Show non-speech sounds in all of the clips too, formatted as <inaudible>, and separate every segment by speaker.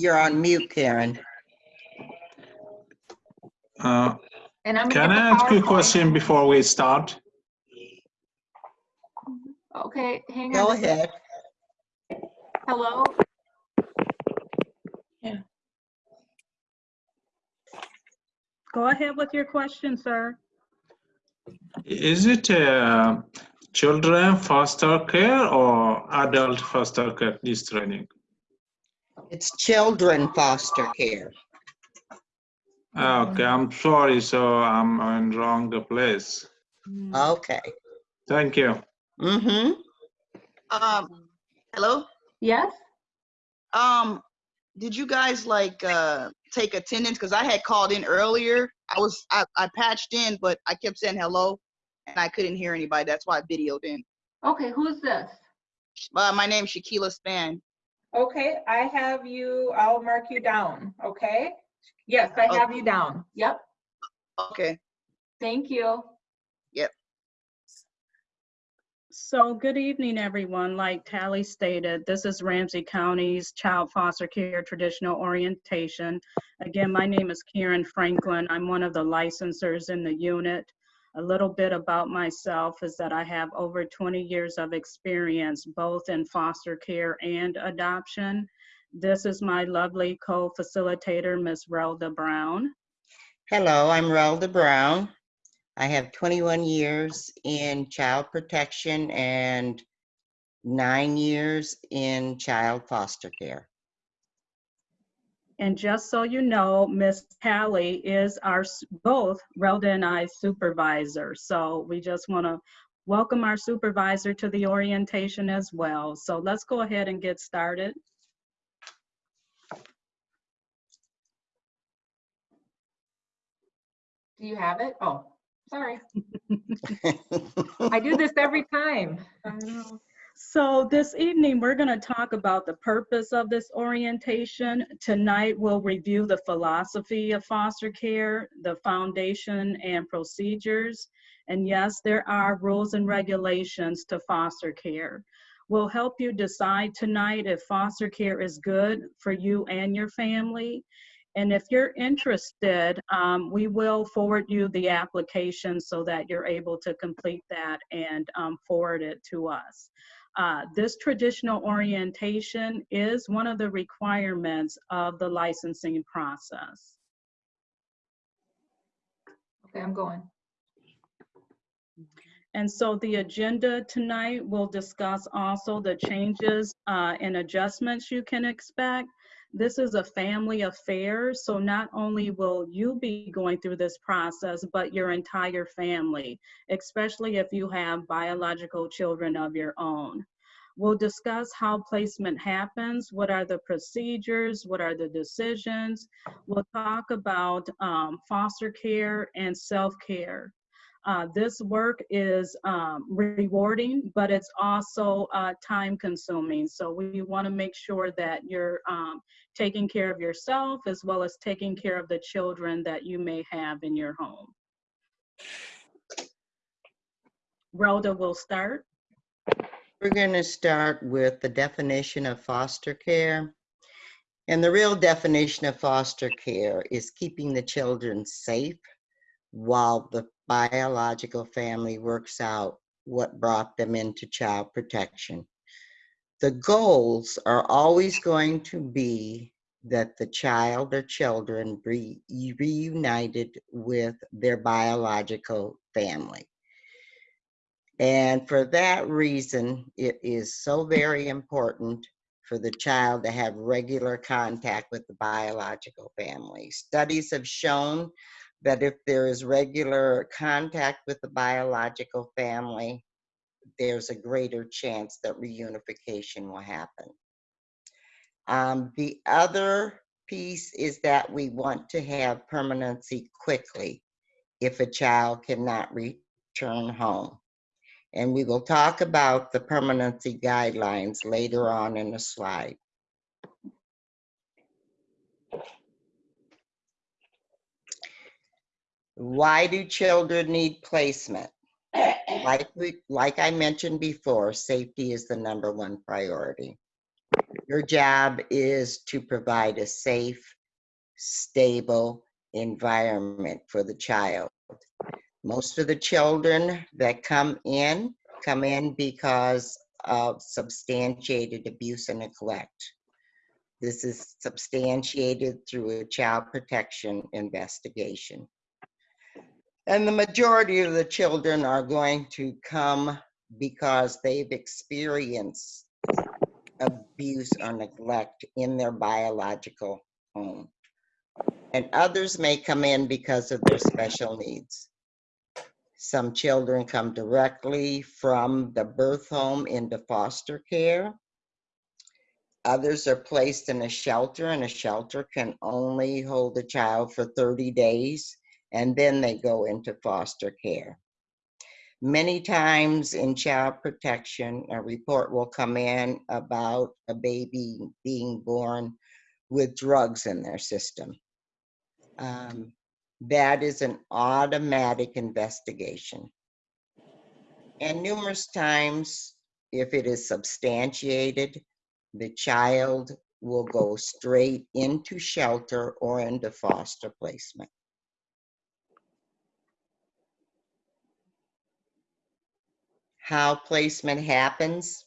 Speaker 1: You're on mute, Karen.
Speaker 2: Uh,
Speaker 3: And I'm
Speaker 2: Can I ask you a question before we start?
Speaker 3: Okay, hang on.
Speaker 1: Go ahead.
Speaker 3: Hello? Yeah.
Speaker 4: Go ahead with your question, sir.
Speaker 2: Is it uh, children foster care or adult foster care, this training?
Speaker 1: It's children foster care.
Speaker 2: Okay, I'm sorry, so I'm in wrong place.
Speaker 1: Okay.
Speaker 2: Thank you.
Speaker 1: Mm-hmm.
Speaker 5: Um, hello?
Speaker 3: Yes?
Speaker 5: Um, did you guys like, uh, take attendance? Cause I had called in earlier. I was, I, I patched in, but I kept saying hello and I couldn't hear anybody. That's why I videoed in.
Speaker 3: Okay, who's this?
Speaker 5: Uh, my name's Shakila Span.
Speaker 6: Okay, I have you, I'll mark you down, okay? Yes, I have you down.
Speaker 3: Yep,
Speaker 5: Okay.
Speaker 3: thank you. Yep.
Speaker 4: So good evening, everyone. Like Tally stated, this is Ramsey County's Child Foster Care Traditional Orientation. Again, my name is Karen Franklin. I'm one of the licensors in the unit. A little bit about myself is that I have over 20 years of experience both in foster care and adoption. This is my lovely co-facilitator, Ms. Relda Brown.
Speaker 1: Hello, I'm Relda Brown. I have 21 years in child protection and nine years in child foster care.
Speaker 4: And just so you know, Miss Tally is our, both Relda and I supervisor. So we just want to welcome our supervisor to the orientation as well. So let's go ahead and get started.
Speaker 6: Do you have it? Oh, sorry. <laughs> I do this every time.
Speaker 4: So this evening, we're going to talk about the purpose of this orientation. Tonight, we'll review the philosophy of foster care, the foundation and procedures. And yes, there are rules and regulations to foster care. We'll help you decide tonight if foster care is good for you and your family. And if you're interested, um, we will forward you the application so that you're able to complete that and um, forward it to us. Uh, this traditional orientation is one of the requirements of the licensing process.
Speaker 6: Okay, I'm going.
Speaker 4: And so the agenda tonight will discuss also the changes uh, and adjustments you can expect. This is a family affair, so not only will you be going through this process, but your entire family, especially if you have biological children of your own. We'll discuss how placement happens, what are the procedures, what are the decisions. We'll talk about um, foster care and self-care. Uh, this work is um, rewarding, but it's also uh, time consuming. So we want to make sure that you're um, taking care of yourself as well as taking care of the children that you may have in your home. Rhoda will start.
Speaker 1: We're going to start with the definition of foster care. And the real definition of foster care is keeping the children safe while the biological family works out what brought them into child protection. The goals are always going to be that the child or children be reunited with their biological family. And for that reason, it is so very important for the child to have regular contact with the biological family. Studies have shown that if there is regular contact with the biological family, there's a greater chance that reunification will happen. Um, the other piece is that we want to have permanency quickly if a child cannot return home. And we will talk about the permanency guidelines later on in the slide. Why do children need placement? Like we, like I mentioned before, safety is the number one priority. Your job is to provide a safe, stable environment for the child. Most of the children that come in, come in because of substantiated abuse and neglect. This is substantiated through a child protection investigation. And the majority of the children are going to come because they've experienced abuse or neglect in their biological home. And others may come in because of their special needs. Some children come directly from the birth home into foster care. Others are placed in a shelter, and a shelter can only hold a child for 30 days, and then they go into foster care. Many times in child protection, a report will come in about a baby being born with drugs in their system. Um, that is an automatic investigation. And numerous times, if it is substantiated, the child will go straight into shelter or into foster placement. How placement happens.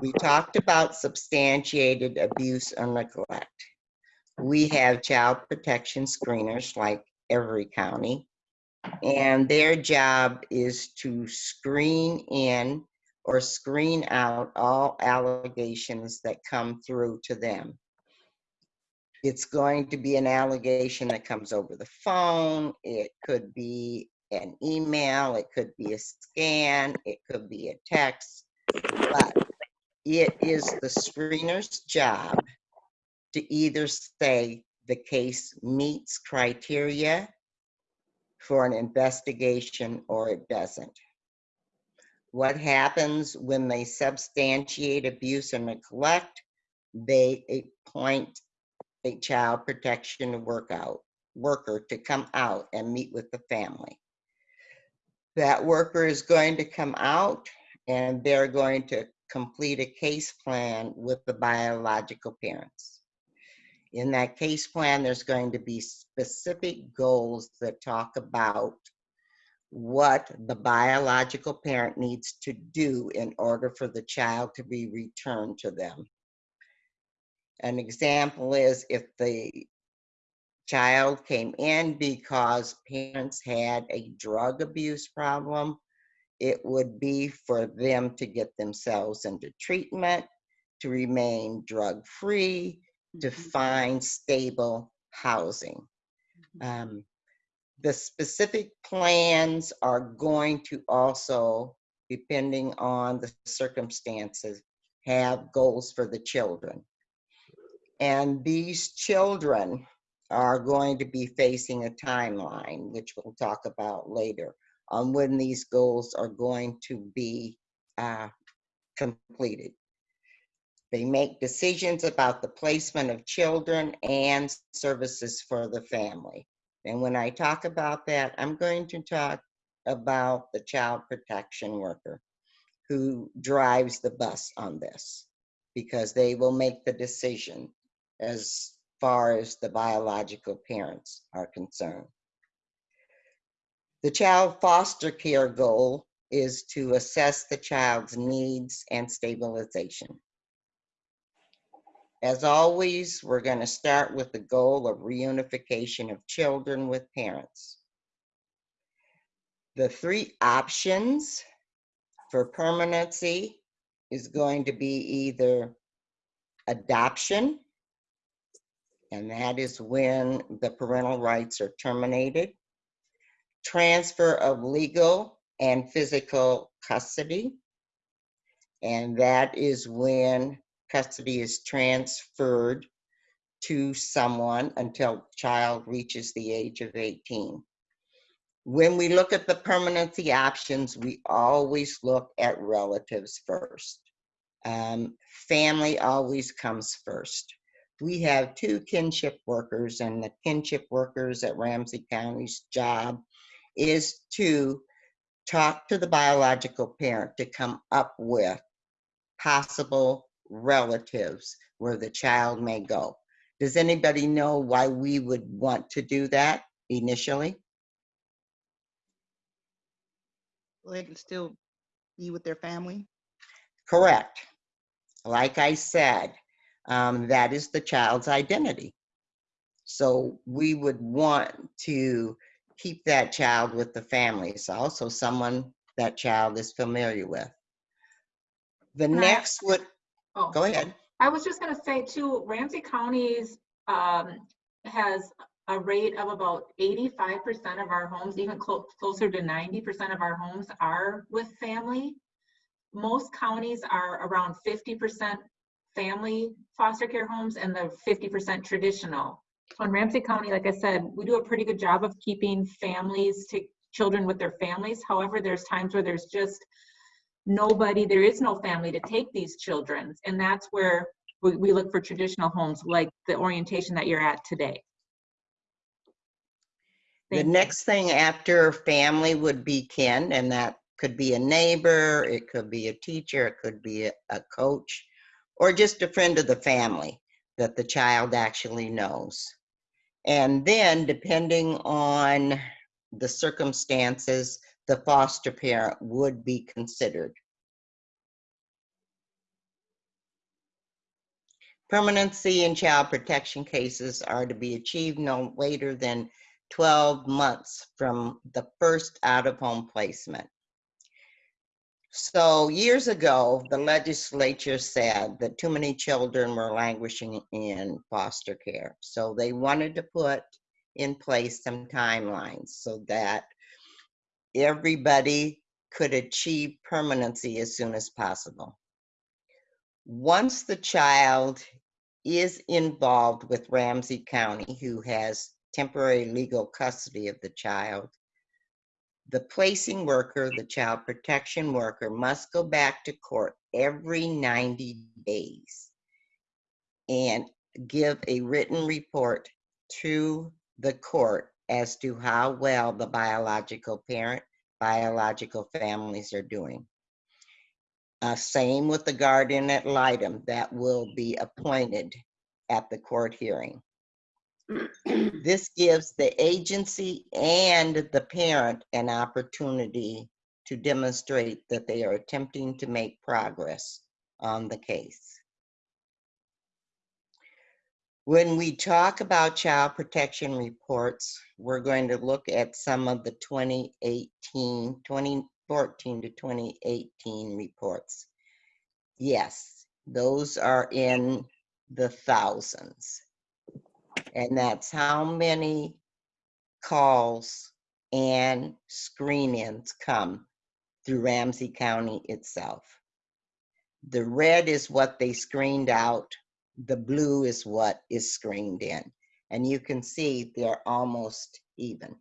Speaker 1: We talked about substantiated abuse or neglect. We have child protection screeners like every county. And their job is to screen in or screen out all allegations that come through to them. It's going to be an allegation that comes over the phone. It could be an email. It could be a scan. It could be a text. But it is the screener's job to either say the case meets criteria for an investigation or it doesn't. What happens when they substantiate abuse and neglect? They appoint a child protection workout worker to come out and meet with the family. That worker is going to come out and they're going to complete a case plan with the biological parents. In that case plan, there's going to be specific goals that talk about what the biological parent needs to do in order for the child to be returned to them. An example is if the child came in because parents had a drug abuse problem, it would be for them to get themselves into treatment, to remain drug-free, to find stable housing. Um, the specific plans are going to also, depending on the circumstances, have goals for the children. And these children are going to be facing a timeline, which we'll talk about later, on when these goals are going to be uh, completed. They make decisions about the placement of children and services for the family. And when I talk about that, I'm going to talk about the child protection worker who drives the bus on this because they will make the decision as far as the biological parents are concerned. The child foster care goal is to assess the child's needs and stabilization. As always, we're going to start with the goal of reunification of children with parents. The three options for permanency is going to be either adoption, and that is when the parental rights are terminated, transfer of legal and physical custody, and that is when custody is transferred to someone until child reaches the age of 18. When we look at the permanency options, we always look at relatives first. Um, family always comes first. We have two kinship workers and the kinship workers at Ramsey County's job is to talk to the biological parent to come up with possible relatives where the child may go. Does anybody know why we would want to do that initially?
Speaker 5: So they can still be with their family.
Speaker 1: Correct. Like I said, um, that is the child's identity. So we would want to keep that child with the families, also someone that child is familiar with. The
Speaker 3: I-
Speaker 1: next would,
Speaker 3: Oh.
Speaker 1: go ahead.
Speaker 3: I was just gonna say too, Ramsey County's, um, has a rate of about eighty-five percent of our homes, even clo- closer to ninety percent of our homes are with family. Most counties are around fifty percent family foster care homes and the fifty percent traditional. So In Ramsey County, like I said, we do a pretty good job of keeping families to, children with their families. However, there's times where there's just nobody, there is no family to take these children. And that's where we, we look for traditional homes like the orientation that you're at today.
Speaker 1: The
Speaker 3: you.
Speaker 1: next thing after family would be kin, and that could be a neighbor, it could be a teacher, it could be a, a coach, or just a friend of the family that the child actually knows. And then, depending on the circumstances, the foster parent would be considered. Permanency in child protection cases are to be achieved no later than 12 months from the first out-of-home placement. So years ago, the legislature said that too many children were languishing in foster care. So they wanted to put in place some timelines so that everybody could achieve permanency as soon as possible. Once the child is involved with Ramsey County, who has temporary legal custody of the child, the placing worker, the child protection worker, must go back to court every 90 days and give a written report to the court as to how well the biological parent, biological families are doing. Uh, same with the guardian ad litem that will be appointed at the court hearing. <clears throat> This gives the agency and the parent an opportunity to demonstrate that they are attempting to make progress on the case. When we talk about child protection reports, we're going to look at some of the 2018, 2014 to 2018 reports. Yes, those are in the thousands. And that's how many calls and screen-ins come through Ramsey County itself. The red is what they screened out. The blue is what is screened in. And you can see they're almost even.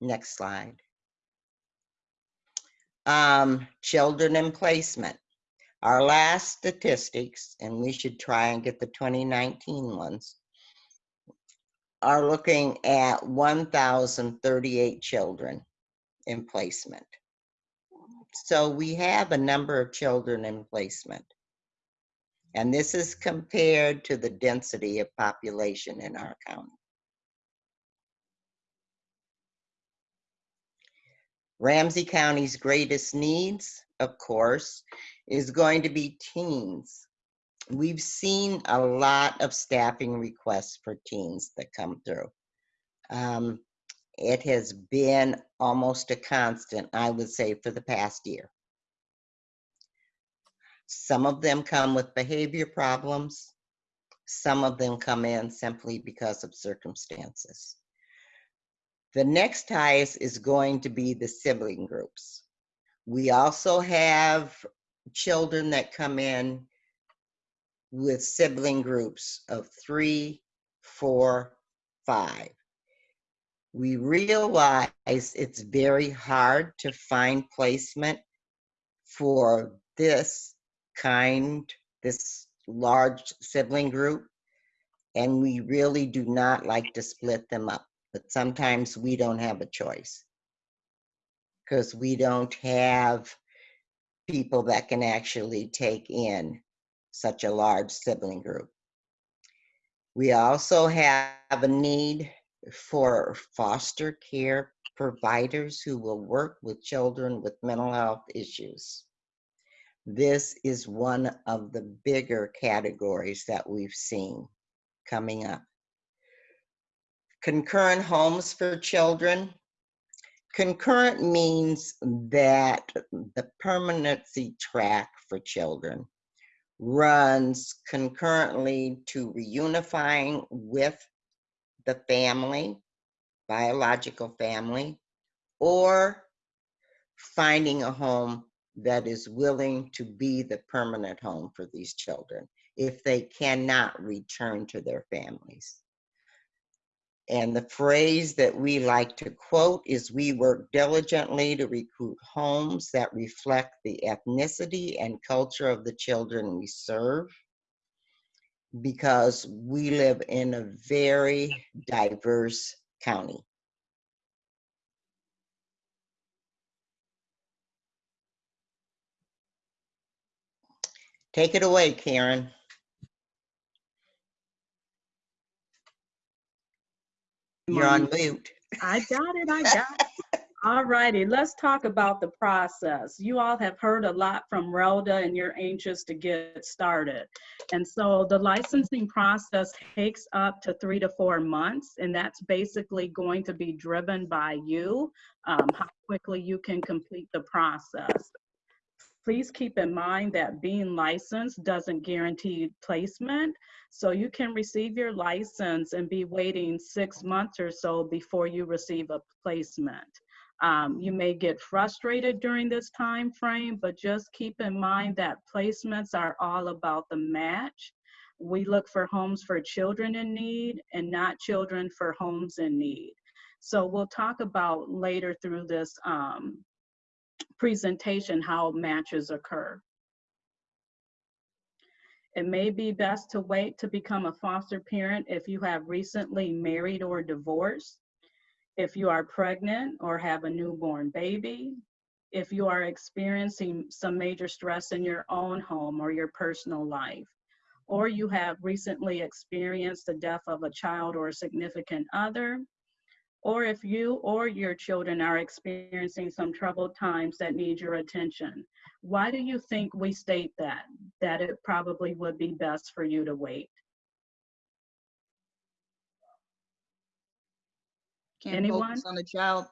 Speaker 1: Next slide. Um, children in placement. Our last statistics, and we should try and get the 2019 ones, are looking at 1,038 children in placement. So we have a number of children in placement. And this is compared to the density of population in our county. Ramsey County's greatest needs, of course, is going to be teens. We've seen a lot of staffing requests for teens that come through. Um, it has been almost a constant, I would say, for the past year. Some of them come with behavior problems. Some of them come in simply because of circumstances. The next highest is going to be the sibling groups. We also have children that come in with sibling groups of three, four, five. We realize it's very hard to find placement for this kind, this large sibling group. And we really do not like to split them up, but sometimes we don't have a choice. Because we don't have people that can actually take in such a large sibling group. We also have a need for foster care providers who will work with children with mental health issues. This is one of the bigger categories that we've seen coming up. Concurrent homes for children. Concurrent means that the permanency track for children runs concurrently to reunifying with the family, biological family, or finding a home that is willing to be the permanent home for these children if they cannot return to their families. And the phrase that we like to quote is we work diligently to recruit homes that reflect the ethnicity and culture of the children we serve because we live in a very diverse county. Take it away, Karen. You're on mute.
Speaker 4: I got it, I got it. <laughs> All righty, let's talk about the process. You all have heard a lot from Rhoda and you're anxious to get started. And so the licensing process takes up to three to four months, and that's basically going to be driven by you, um, how quickly you can complete the process. Please keep in mind that being licensed doesn't guarantee placement. So you can receive your license and be waiting six months or so before you receive a placement. Um, you may get frustrated during this time frame, but just keep in mind that placements are all about the match. We look for homes for children in need and not children for homes in need. So we'll talk about later through this um, presentation how matches occur. It may be best to wait to become a foster parent if you have recently married or divorced, if you are pregnant or have a newborn baby, if you are experiencing some major stress in your own home or your personal life, or you have recently experienced the death of a child or a significant other, or if you or your children are experiencing some troubled times that need your attention. Why do you think we state that? That it probably would be best for you to wait?
Speaker 5: Can't
Speaker 4: Anyone?
Speaker 5: focus on the child.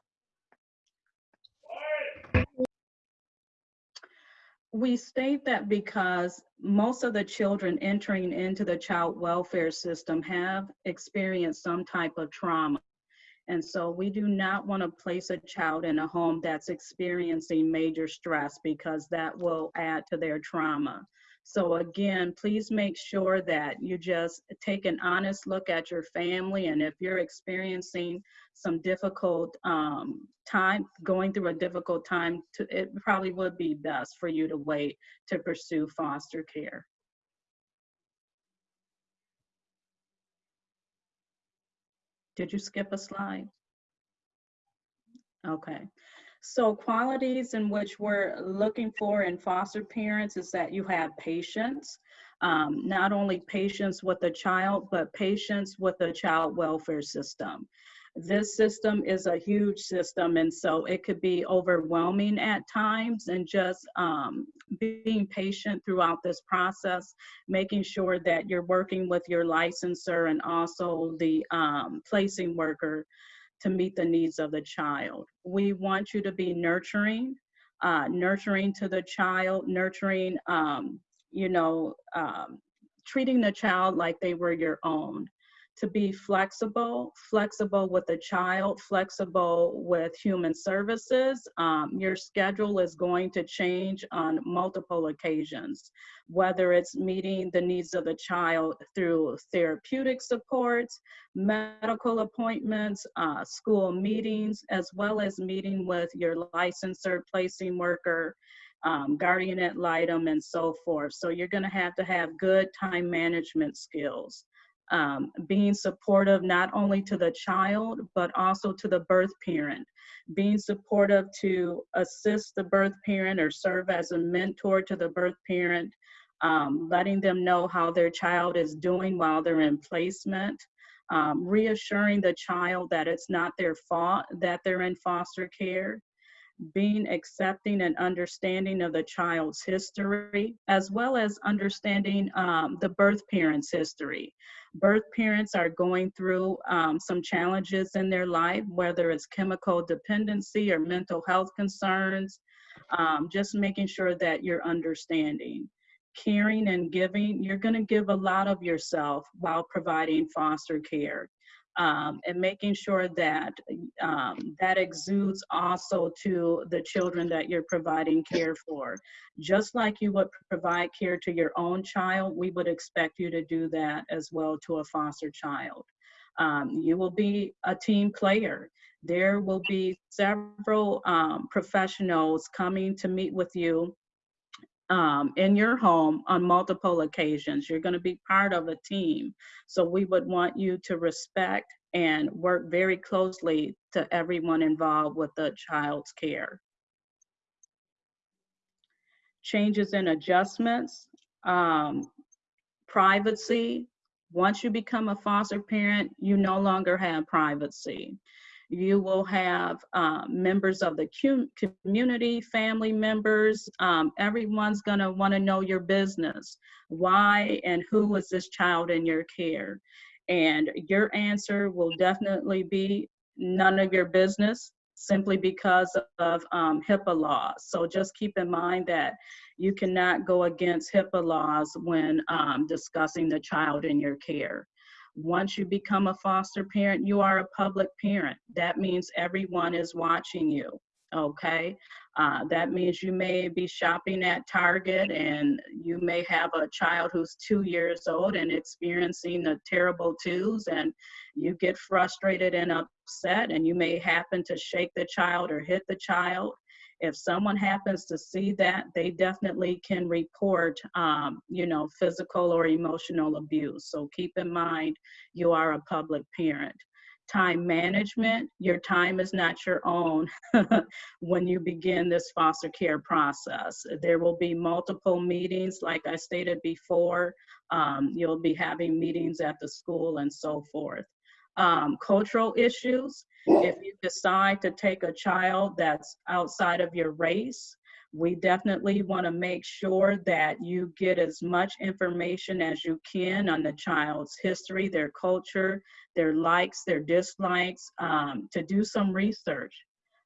Speaker 4: We state that because most of the children entering into the child welfare system have experienced some type of trauma. And so we do not want to place a child in a home that's experiencing major stress because that will add to their trauma. So again, please make sure that you just take an honest look at your family. And if you're experiencing some difficult um, time, going through a difficult time, to, it probably would be best for you to wait to pursue foster care. Did you skip a slide? Okay. So qualities in which we're looking for in foster parents is that you have patience, um, not only patience with the child, but patience with the child welfare system. This system is a huge system, and so it could be overwhelming at times. And just um, being patient throughout this process, making sure that you're working with your licensor and also the um, placing worker to meet the needs of the child. We want you to be nurturing, uh, nurturing to the child, nurturing, um, you know, um, treating the child like they were your own. To be flexible, flexible with the child, flexible with human services. Um, your schedule is going to change on multiple occasions, whether it's meeting the needs of the child through therapeutic supports, medical appointments, uh, school meetings, as well as meeting with your licensor, placing worker, um, guardian ad litem, and so forth. So you're gonna have to have good time management skills. Um, being supportive not only to the child, but also to the birth parent. Being supportive to assist the birth parent or serve as a mentor to the birth parent um, letting them know how their child is doing while they're in placement, um, reassuring the child that it's not their fault that they're in foster care, being accepting and understanding of the child's history, as well as understanding um, the birth parent's history. Birth parents are going through um, some challenges in their life, whether it's chemical dependency or mental health concerns, um, just making sure that you're understanding. Caring and giving, you're going to give a lot of yourself while providing foster care um, and making sure that um, that exudes also to the children that you're providing care for. Just like you would provide care to your own child, we would expect you to do that as well to a foster child. Um, you will be a team player. There will be several um, professionals coming to meet with you um, in your home on multiple occasions. You're going to be part of a team. So we would want you to respect and work very closely to everyone involved with the child's care. Changes and adjustments, um, privacy. Once you become a foster parent, you no longer have privacy. You will have uh, members of the community, family members. Um, everyone's going to want to know your business. Why and who is this child in your care? And your answer will definitely be none of your business simply because of um, HIPAA laws. So just keep in mind that you cannot go against HIPAA laws when um, discussing the child in your care. Once you become a foster parent, you are a public parent. That means everyone is watching you, okay? Uh, that means you may be shopping at Target and you may have a child who's two years old and experiencing the terrible twos and you get frustrated and upset and you may happen to shake the child or hit the child if someone happens to see that, they definitely can report, um, you know, physical or emotional abuse. So keep in mind, you are a public parent. Time management, your time is not your own <laughs> when you begin this foster care process. There will be multiple meetings, like I stated before. Um, you'll be having meetings at the school and so forth. Um, cultural issues, if you decide to take a child that's outside of your race, we definitely want to make sure that you get as much information as you can on the child's history, their culture, their likes, their dislikes, um, to do some research,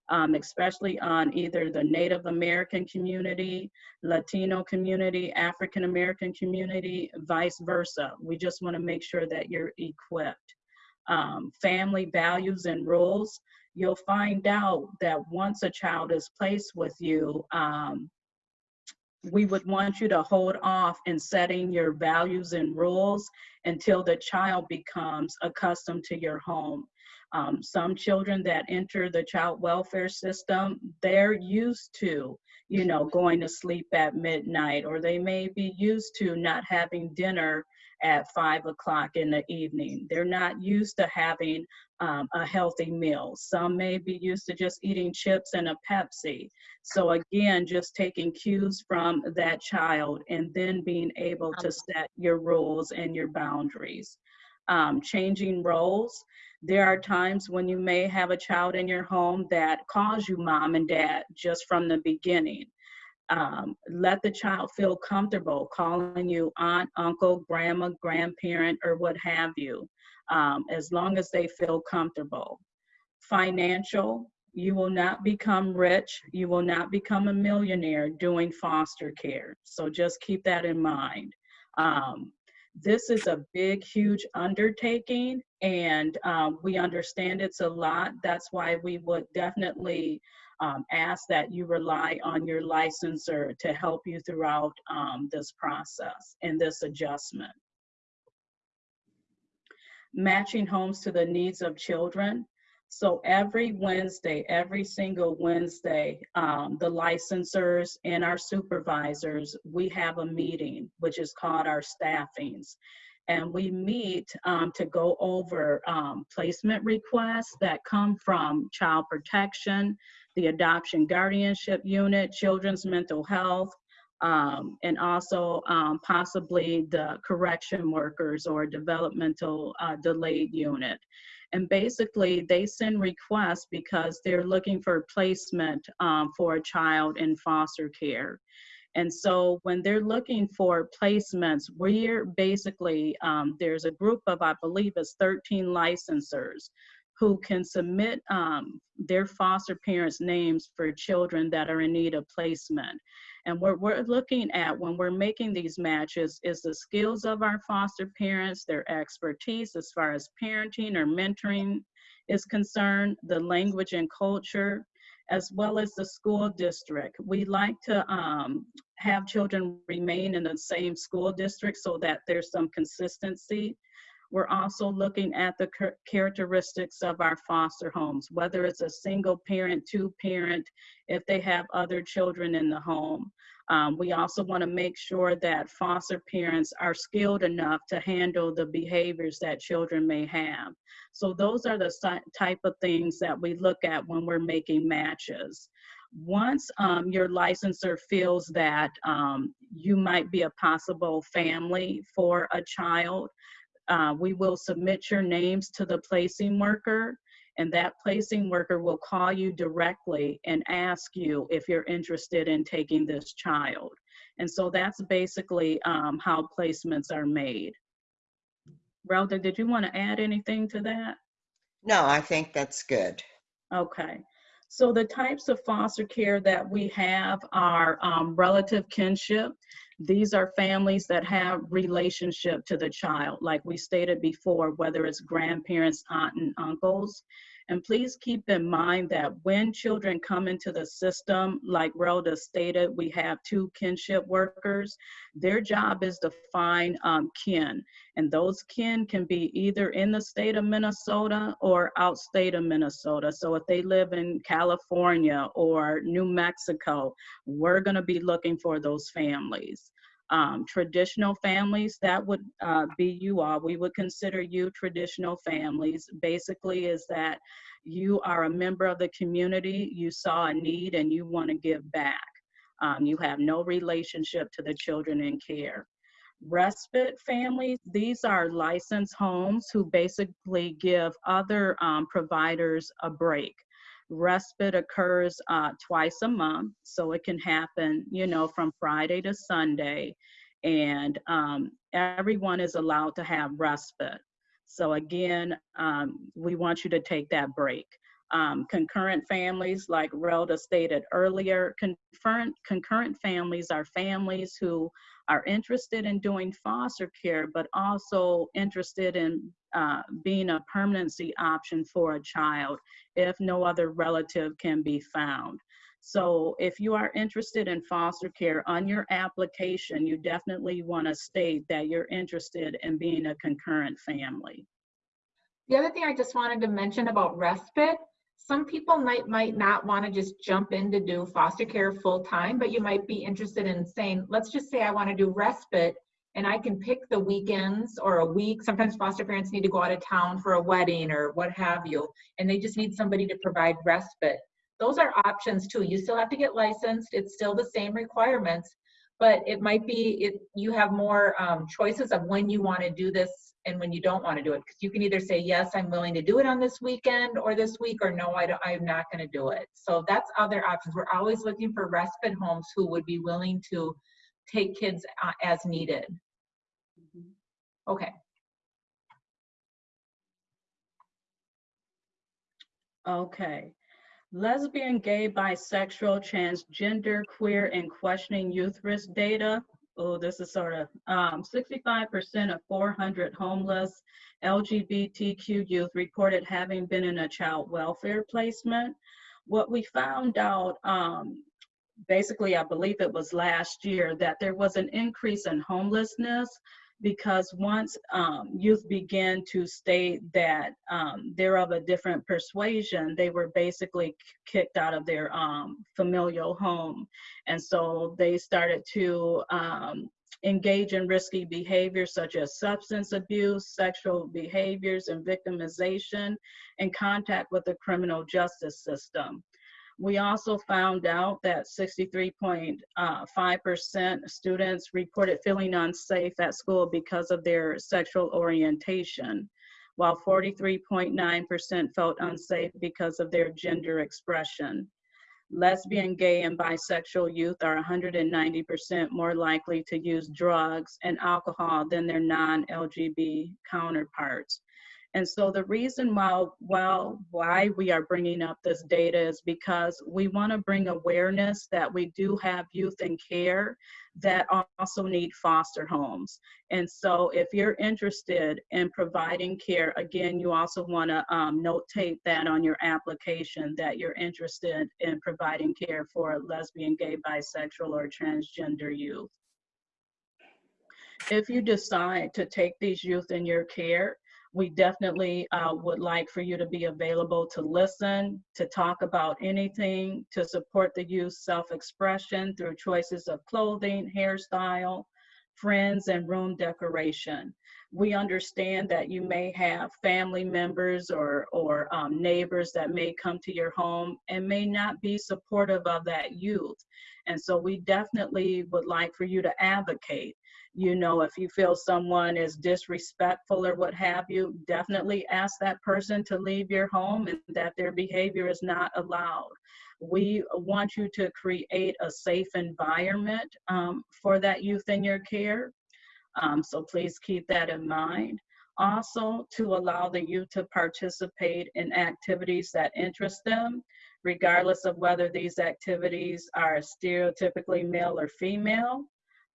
Speaker 4: um, especially on either the Native American community, Latino community, African American community, vice versa. We just want to make sure that you're equipped um, family values and rules, you'll find out that once a child is placed with you, um, we would want you to hold off in setting your values and rules until the child becomes accustomed to your home. Um, some children that enter the child welfare system, they're used to, you know, going to sleep at midnight, or they may be used to not having dinner at five o'clock in the evening. They're not used to having um, a healthy meal. Some may be used to just eating chips and a Pepsi. So again, just taking cues from that child and then being able to set your rules and your boundaries. Um, changing roles. There are times when you may have a child in your home that calls you mom and dad just from the beginning. Um, let the child feel comfortable calling you aunt, uncle, grandma, grandparent, or what have you, um, as long as they feel comfortable. Financial, you will not become rich. You will not become a millionaire doing foster care. So just keep that in mind. Um, this is a big, huge undertaking, and um, we understand it's a lot. That's why we would definitely um, ask that you rely on your licensor to help you throughout um, this process and this adjustment. Matching homes to the needs of children. So every Wednesday, every single Wednesday, um, the licensors and our supervisors, we have a meeting, which is called our staffings and we meet um, to go over um, placement requests that come from child protection, the adoption guardianship unit, children's mental health, um, and also um, possibly the correction workers or developmental uh, delayed unit. And basically, they send requests because they're looking for placement um, for a child in foster care. And so when they're looking for placements, we're basically, um, there's a group of, I believe it's 13 licensors who can submit um, their foster parents' names for children that are in need of placement. And what we're looking at when we're making these matches is the skills of our foster parents, their expertise as far as parenting or mentoring is concerned, the language and culture, as well as the school district. We like to um, have children remain in the same school district so that there's some consistency. We're also looking at the characteristics of our foster homes, whether it's a single parent, two parent, if they have other children in the home. Um, we also want to make sure that foster parents are skilled enough to handle the behaviors that children may have. So those are the type of things that we look at when we're making matches. Once um, your licensor feels that um, you might be a possible family for a child, uh, we will submit your names to the placing worker and that placing worker will call you directly and ask you if you're interested in taking this child. And so that's basically um, how placements are made. Rhoda, did you want to add anything to that?
Speaker 1: No, I think that's good.
Speaker 4: Okay. So the types of foster care that we have are um, relative kinship. These are families that have relationship to the child, like we stated before, whether it's grandparents, aunt and uncles. And please keep in mind that when children come into the system, like Rhoda stated, we have two kinship workers. Their job is to find um, kin, and those kin can be either in the state of Minnesota or outstate of Minnesota. So if they live in California or New Mexico, we're going to be looking for those families. Um, traditional families, that would uh, be you all. We would consider you traditional families. Basically, is that you are a member of the community, you saw a need, and you want to give back. Um, you have no relationship to the children in care. Respite families, these are licensed homes who basically give other um, providers a break respite occurs uh, twice a month, so it can happen, you know, from Friday to Sunday, and um, everyone is allowed to have respite. So again, um, we want you to take that break. Um, concurrent families, like Relda stated earlier, concurrent, concurrent families are families who are interested in doing foster care, but also interested in uh, being a permanency option for a child if no other relative can be found. So if you are interested in foster care on your application, you definitely want to state that you're interested in being a concurrent family.
Speaker 3: The other thing I just wanted to mention about respite, some people might might not want to just jump in to do foster care full time, but you might be interested in saying, let's just say I want to do respite and I can pick the weekends or a week. Sometimes foster parents need to go out of town for a wedding or what have you, and they just need somebody to provide respite. Those are options too. You still have to get licensed. It's still the same requirements, but it might be if you have more um, choices of when you want to do this and when you don't want to do it. Because you can either say, yes, I'm willing to do it on this weekend or this week, or no, I don't, I'm not going to do it. So that's other options. We're always looking for respite homes who would be willing to take kids uh, as needed. Okay.
Speaker 4: Okay. Lesbian, gay, bisexual, transgender, queer, and questioning youth risk data. Oh, this is sort of um, 65% of 400 homeless LGBTQ youth reported having been in a child welfare placement. What we found out, um, basically, I believe it was last year, that there was an increase in homelessness because once um, youth began to state that um, they're of a different persuasion, they were basically kicked out of their um, familial home. And so they started to um, engage in risky behaviors such as substance abuse, sexual behaviors, and victimization and contact with the criminal justice system. We also found out that 63.5% uh, students reported feeling unsafe at school because of their sexual orientation, while 43.9% felt unsafe because of their gender expression. Lesbian, gay, and bisexual youth are 190% more likely to use drugs and alcohol than their non-LGB counterparts. And so the reason why, why, why we are bringing up this data is because we want to bring awareness that we do have youth in care that also need foster homes. And so if you're interested in providing care, again, you also want to um, notate that on your application that you're interested in providing care for lesbian, gay, bisexual, or transgender youth. If you decide to take these youth in your care, we definitely uh, would like for you to be available to listen, to talk about anything, to support the youth's self-expression through choices of clothing, hairstyle, friends, and room decoration. We understand that you may have family members or, or um, neighbors that may come to your home and may not be supportive of that youth. And so we definitely would like for you to advocate you know, if you feel someone is disrespectful or what have you, definitely ask that person to leave your home and that their behavior is not allowed. We want you to create a safe environment um, for that youth in your care. Um, so please keep that in mind. Also, to allow the youth to participate in activities that interest them, regardless of whether these activities are stereotypically male or female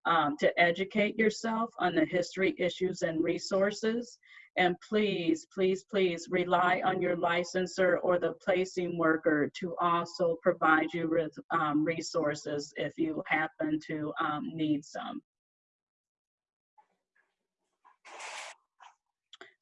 Speaker 4: um, to educate yourself on the history, issues, and resources. And please, please, please rely on your licensor or the placing worker to also provide you with um, resources if you happen to um, need some.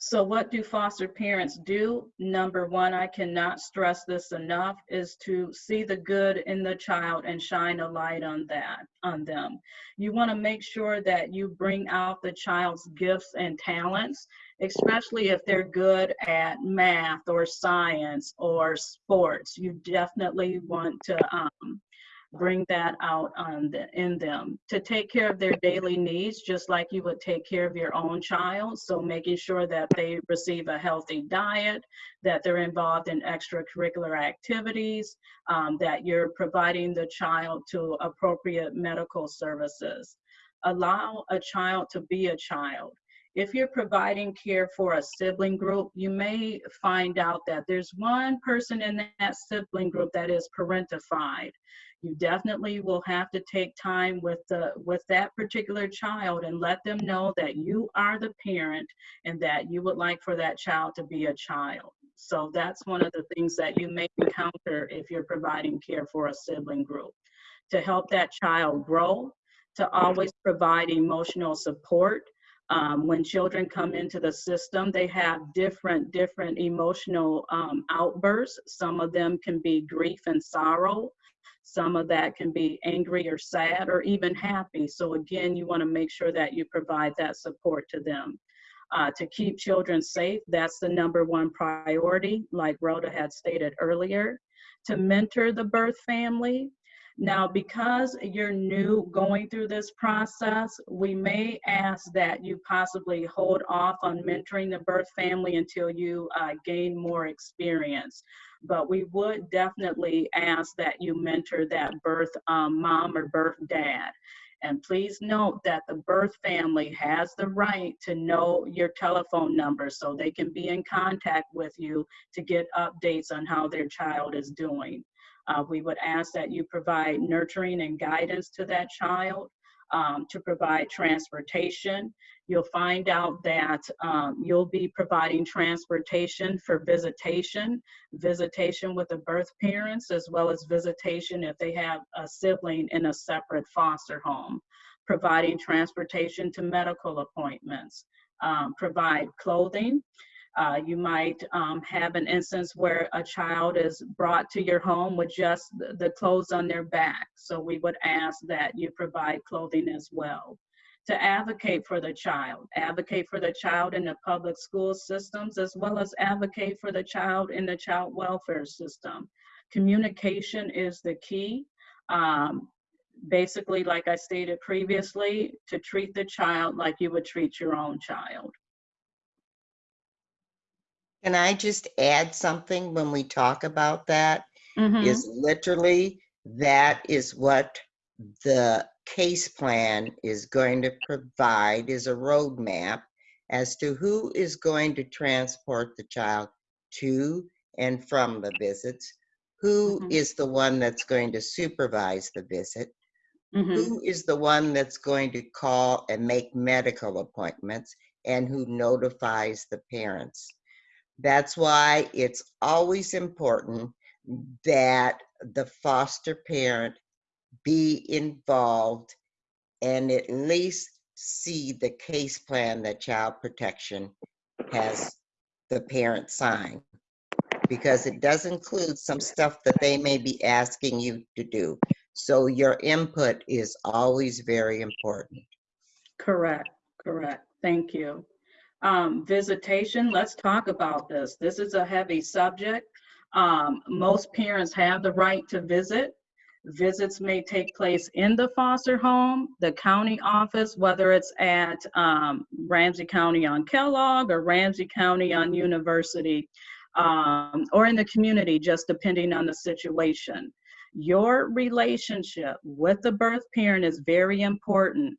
Speaker 4: So what do foster parents do? Number one, I cannot stress this enough, is to see the good in the child and shine a light on that, on them. You wanna make sure that you bring out the child's gifts and talents, especially if they're good at math or science or sports. You definitely want to um, bring that out on the, in them to take care of their daily needs just like you would take care of your own child. So making sure that they receive a healthy diet that they're involved in extracurricular activities um, that you're providing the child to appropriate medical services. Allow a child to be a child if you're providing care for a sibling group, you may find out that there's one person in that sibling group that is parentified. You definitely will have to take time with the with that particular child and let them know that you are the parent and that you would like for that child to be a child. So that's one of the things that you may encounter if you're providing care for a sibling group. To help that child grow to always provide emotional support um, when children come into the system, they have different, different emotional um, outbursts. Some of them can be grief and sorrow. Some of that can be angry or sad or even happy. So again, you wanna make sure that you provide that support to them. Uh, to keep children safe, that's the number one priority, like Rhoda had stated earlier. To mentor the birth family, now, because you're new going through this process, we may ask that you possibly hold off on mentoring the birth family until you uh, gain more experience. But we would definitely ask that you mentor that birth um, mom or birth dad. And please note that the birth family has the right to know your telephone number so they can be in contact with you to get updates on how their child is doing. Uh, we would ask that you provide nurturing and guidance to that child, um, to provide transportation. You'll find out that um, you'll be providing transportation for visitation, visitation with the birth parents, as well as visitation if they have a sibling in a separate foster home, providing transportation to medical appointments, um, provide clothing, uh, you might um, have an instance where a child is brought to your home with just the, the clothes on their back. So we would ask that you provide clothing as well. To advocate for the child, advocate for the child in the public school systems, as well as advocate for the child in the child welfare system. Communication is the key. Um, basically, like I stated previously, to treat the child like you would treat your own child.
Speaker 1: Can I just add something when we talk about that?
Speaker 4: Mhm.
Speaker 1: Is literally, that is what the case plan is going to provide is a roadmap as to who is going to transport the child to and from the visits, who
Speaker 4: Mhm.
Speaker 1: is the one that's going to supervise the visit,
Speaker 4: Mhm.
Speaker 1: who is the one that's going to call and make medical appointments, and who notifies the parents. That's why it's always important that the foster parent be involved and at least see the case plan that child protection has the parent sign. Because it does include some stuff that they may be asking you to do. So your input is always very important.
Speaker 4: Correct, correct. Thank you. Um, visitation, let's talk about this. This is a heavy subject. Um, most parents have the right to visit. Visits may take place in the foster home, the county office, whether it's at um, Ramsey County on Kellogg or Ramsey County on University, um, or in the community, just depending on the situation. Your relationship with the birth parent is very important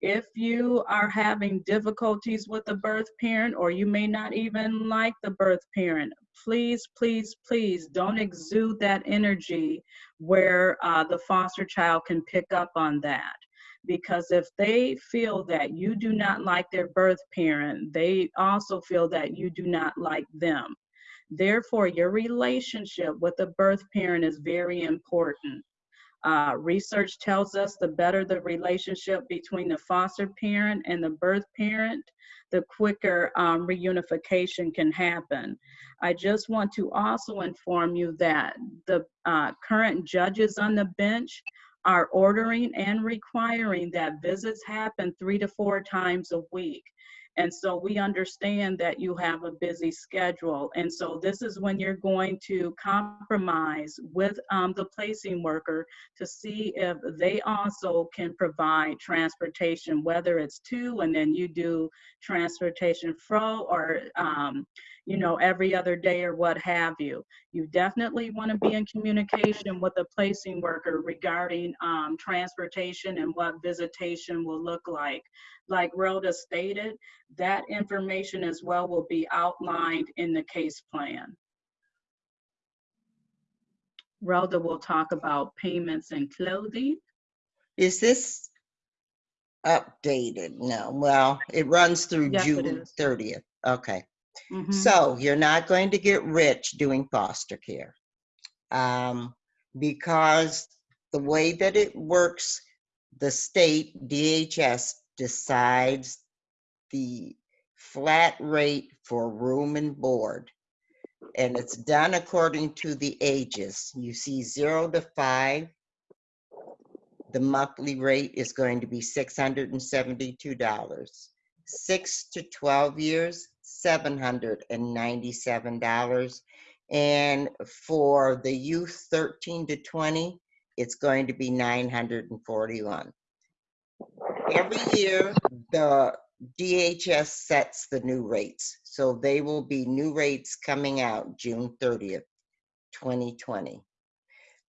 Speaker 4: if you are having difficulties with the birth parent or you may not even like the birth parent please please please don't exude that energy where uh, the foster child can pick up on that. Because if they feel that you do not like their birth parent they also feel that you do not like them. Therefore your relationship with the birth parent is very important uh, research tells us the better the relationship between the foster parent and the birth parent, the quicker um, reunification can happen. I just want to also inform you that the uh, current judges on the bench are ordering and requiring that visits happen three to four times a week. And so we understand that you have a busy schedule. And so this is when you're going to compromise with um, the placing worker to see if they also can provide transportation, whether it's to and then you do transportation fro or, um, you know, every other day or what have you. You definitely want to be in communication with the placing worker regarding um, transportation and what visitation will look like. Like Rhoda stated, that information as well will be outlined in the case plan. Rhoda will talk about payments and clothing.
Speaker 1: Is this updated? No, well, it runs through
Speaker 4: Yes,
Speaker 1: June 30th. Okay.
Speaker 4: Mhm.
Speaker 1: So you're not going to get rich doing foster care. Um, because the way that it works, the state DHS decides the flat rate for room and board. And it's done according to the ages. You see zero to five, the monthly rate is going to be six hundred and seventy-two dollars. Six to twelve years, seven hundred and for the youth thirteen to twenty, it's going to be nine hundred and forty-one. Every year, the DHS sets the new rates. So they will be new rates coming out June thirtieth, twenty twenty.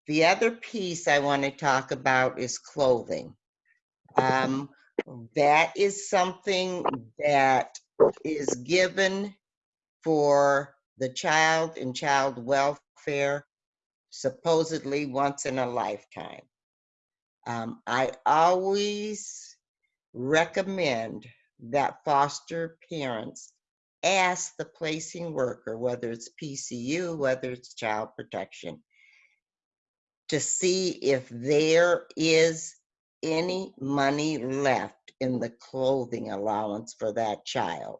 Speaker 1: The other piece I want to talk about is clothing. Um, that is something that is given for the child and child welfare supposedly once in a lifetime. Um, I always recommend that foster parents ask the placing worker, whether it's PCU, whether it's child protection, to see if there is any money left in the clothing allowance for that child.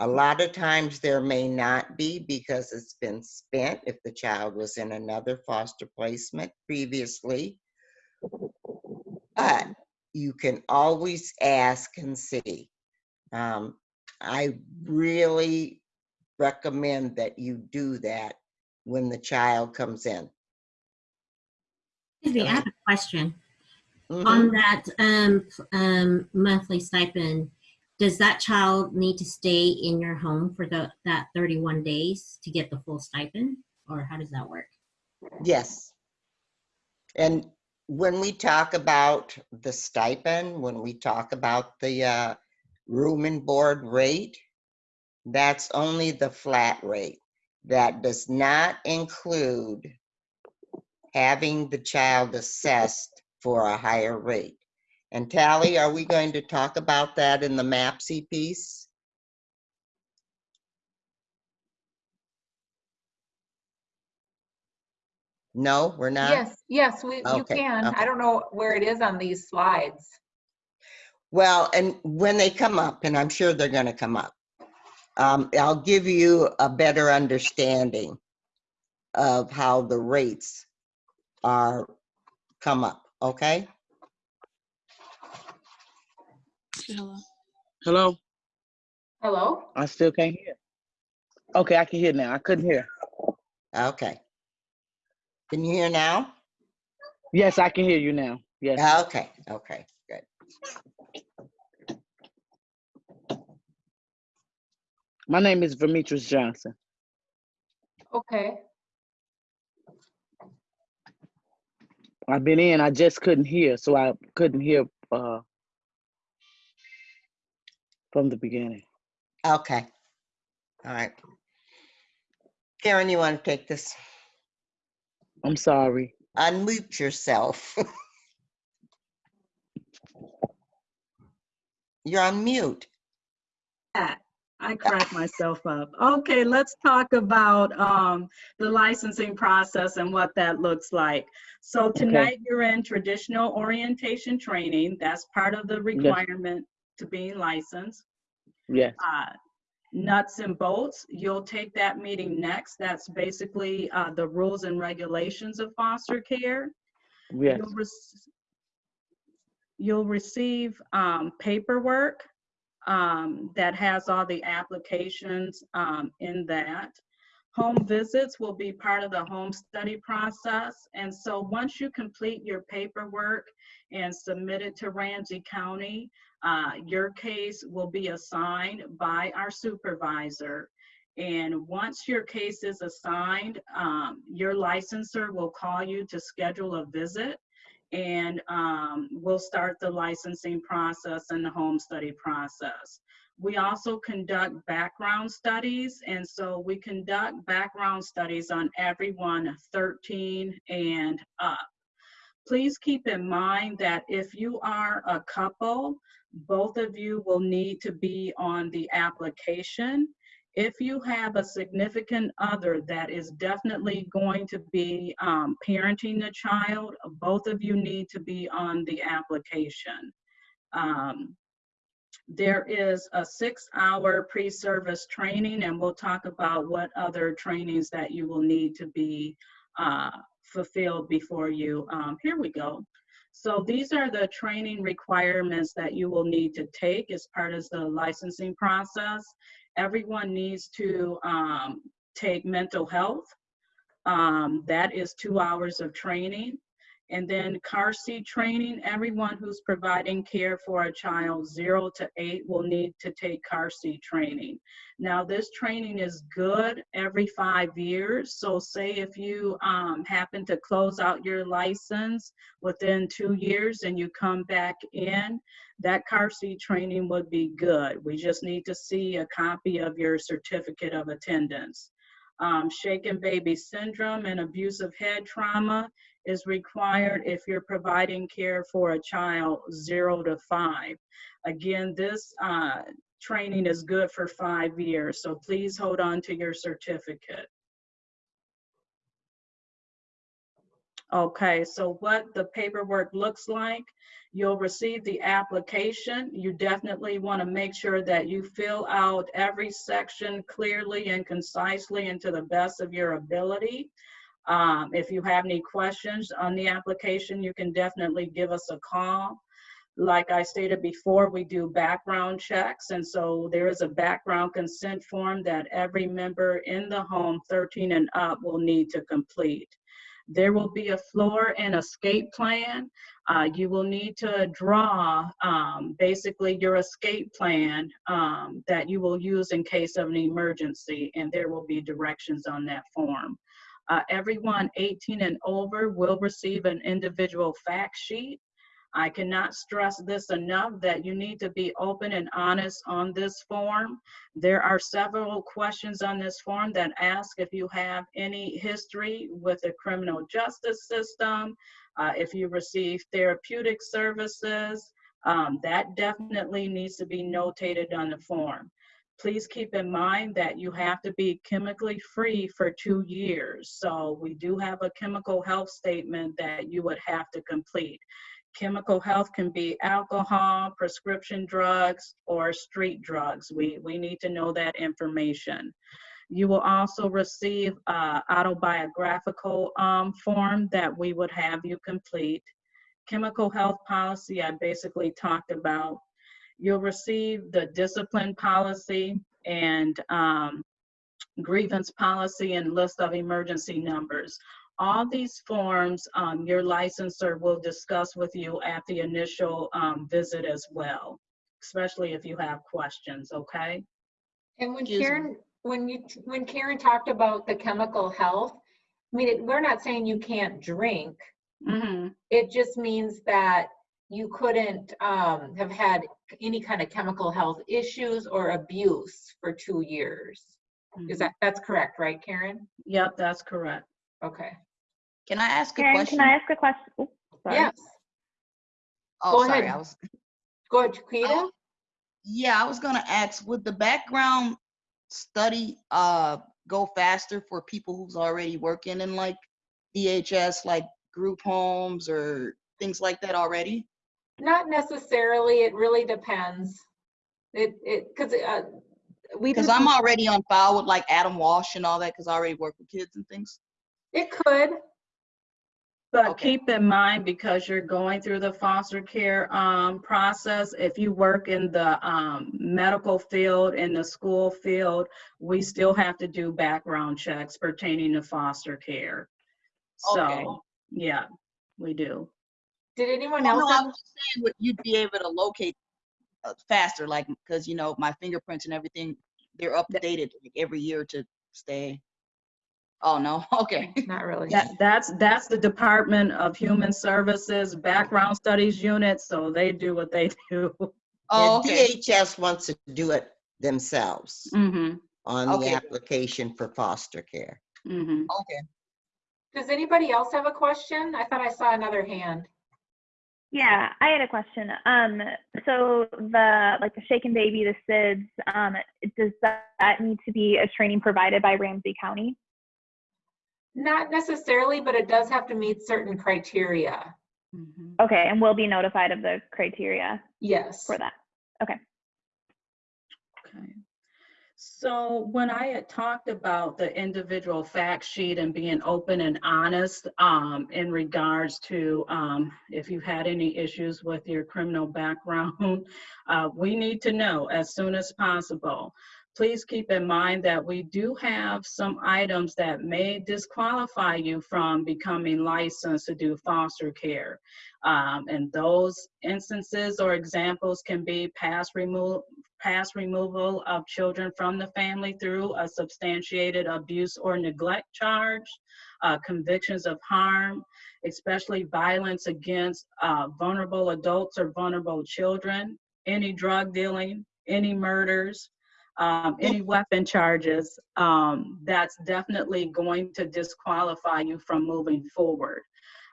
Speaker 1: A lot of times there may not be because it's been spent if the child was in another foster placement previously. But you can always ask and see. Um, I really recommend that you do that when the child comes in.
Speaker 7: Excuse me, I have a question.
Speaker 1: Mhm.
Speaker 7: On that um, um, monthly stipend, does that child need to stay in your home for the, that 31 days to get the full stipend? Or how does that work?
Speaker 1: Yes. And when we talk about the stipend, when we talk about the uh, room and board rate, that's only the flat rate. That does not include having the child assessed for a higher rate. And Tally, are we going to talk about that in the MAPCY piece? No, we're not?
Speaker 3: Yes, yes, we,
Speaker 1: okay.
Speaker 3: you can.
Speaker 1: okay.
Speaker 3: I don't know where it is on these slides.
Speaker 1: Well, and when they come up, and I'm sure they're gonna come up, um, I'll give you a better understanding of how the rates are come up, okay? Hello?
Speaker 8: Hello?
Speaker 3: Hello.
Speaker 8: I still can't hear. Okay, I can hear now. I couldn't hear.
Speaker 1: Okay. Can you hear now?
Speaker 8: Yes, I can hear you now. Yes.
Speaker 1: Okay, okay, good.
Speaker 8: My name is Demetrius Johnson.
Speaker 3: Okay,
Speaker 8: I've been in, I just couldn't hear, so I couldn't hear uh from the beginning.
Speaker 1: Okay. All right. Karen, you want to take this?
Speaker 8: I'm sorry.
Speaker 1: Unmute yourself. <laughs> You're on mute.
Speaker 4: I crack myself up. Okay, let's talk about um, the licensing process and what that looks like. So tonight you're in traditional orientation training. That's part of the requirement to being licensed.
Speaker 8: Yes.
Speaker 4: Uh, Nuts and bolts, you'll take that meeting next. That's basically uh, the rules and regulations of foster care.
Speaker 8: Yes.
Speaker 4: You'll rec- You'll receive um, paperwork um, that has all the applications um, in that. Home visits will be part of the home study process. And so once you complete your paperwork and submit it to Ramsey County, uh, your case will be assigned by our supervisor. And once your case is assigned, um, your licensor will call you to schedule a visit and um, we'll start the licensing process and the home study process. We also conduct background studies, and so we conduct background studies on everyone 13 and up. Please keep in mind that if you are a couple, both of you will need to be on the application. If you have a significant other that is definitely going to be um, parenting the child, both of you need to be on the application. Um, there is a six-hour pre-service training, and we'll talk about what other trainings that you will need to be uh, fulfilled before you. Um, here we go. So these are the training requirements that you will need to take as part of the licensing process. Everyone needs to um, take mental health. Um, that is two hours of training. And then car seat training, everyone who's providing care for a child zero to eight will need to take car seat training. Now, this training is good every five years. So say if you um, happen to close out your license within two years and you come back in, that car seat training would be good. We just need to see a copy of your certificate of attendance. Um, shaken baby syndrome and abusive head trauma is required if you're providing care for a child zero to five. Again, this uh, training is good for five years, so please hold on to your certificate. Okay, so what the paperwork looks like, you'll receive the application. You definitely want to make sure that you fill out every section clearly and concisely and to the best of your ability. Um, if you have any questions on the application, you can definitely give us a call. Like I stated before, we do background checks, and so there is a background consent form that every member in the home 13 and up will need to complete. There will be a floor and escape plan. Uh, you will need to draw um, basically your escape plan um, that you will use in case of an emergency, and there will be directions on that form. Uh, everyone 18 and over will receive an individual fact sheet. I cannot stress this enough that you need to be open and honest on this form. There are several questions on this form that ask if you have any history with the criminal justice system, uh, if you receive therapeutic services, um, that definitely needs to be notated on the form. Please keep in mind that you have to be chemically free for two years. So we do have a chemical health statement that you would have to complete. Chemical health can be alcohol, prescription drugs, or street drugs. We, we need to know that information. You will also receive uh, autobiographical um, form that we would have you complete. Chemical health policy, I basically talked about. You'll receive the discipline policy and um, grievance policy and list of emergency numbers. All these forms, um, your licensor will discuss with you at the initial um, visit as well, especially if you have questions, okay?
Speaker 3: And when
Speaker 5: Excuse me.
Speaker 3: Karen, when you, when Karen talked about the chemical health, I mean, it- we're not saying you can't drink.
Speaker 4: Mm-hmm.
Speaker 3: It just means that you couldn't um, have had any kind of chemical health issues or abuse for two years. Is that, that's correct, right, Karen?
Speaker 4: Yep, that's correct.
Speaker 3: Okay.
Speaker 5: Can I ask a question?
Speaker 9: can I ask a question? Oops, sorry.
Speaker 3: Yes,
Speaker 5: Oh,
Speaker 3: go
Speaker 5: sorry,
Speaker 3: ahead.
Speaker 5: I was,
Speaker 3: go ahead, Chiquita.
Speaker 5: Oh, yeah, I was gonna ask, would the background study, uh, go faster for people who's already working in like DHS, like group homes or things like that already?
Speaker 3: Not necessarily, it really depends. It, it, because uh, we.
Speaker 5: Because I'm already on file with like Adam Walsh and all that, because I already work with kids and things.
Speaker 3: It could,
Speaker 4: But
Speaker 5: Okay.
Speaker 4: keep in mind, because you're going through the foster care um, process, if you work in the um, medical field, in the school field, we still have to do background checks pertaining to foster care.
Speaker 5: Okay.
Speaker 4: So, yeah, we do.
Speaker 3: Did anyone else
Speaker 5: no, I
Speaker 3: have?
Speaker 5: was just saying, would- you'd be able to locate uh, faster, like, because, you know, my fingerprints and everything, they're updated like every year to stay. Oh, no, <laughs> okay.
Speaker 3: Not really.
Speaker 4: That, that's, that's the Department of Human Services Background Studies Unit, so they do what they <laughs> do.
Speaker 5: Oh,
Speaker 1: And
Speaker 5: okay.
Speaker 1: DHS wants to do it themselves
Speaker 4: Mm-hmm,
Speaker 1: on the application for foster care.
Speaker 4: mm-hmm.
Speaker 5: Okay.
Speaker 3: Does anybody else have a question? I thought I saw another hand.
Speaker 9: Yeah, I had a question. Um, so the like the shaken baby, the SIDS, um, does that, that need to be a training provided by Ramsey County?
Speaker 3: Not necessarily, but it does have to meet certain criteria.
Speaker 4: mm-hmm.
Speaker 9: Okay, and we'll be notified of the criteria
Speaker 3: Yes.
Speaker 9: for that.
Speaker 4: Okay. So when I had talked about the individual fact sheet and being open and honest um, in regards to um, if you've had any issues with your criminal background, <laughs> uh, we need to know as soon as possible. Please keep in mind that we do have some items that may disqualify you from becoming licensed to do foster care. Um, and those instances or examples can be past remove, past removal of children from the family through a substantiated abuse or neglect charge, uh, convictions of harm, especially violence against uh, vulnerable adults or vulnerable children, any drug dealing, any murders, um, any weapon charges, um, that's definitely going to disqualify you from moving forward.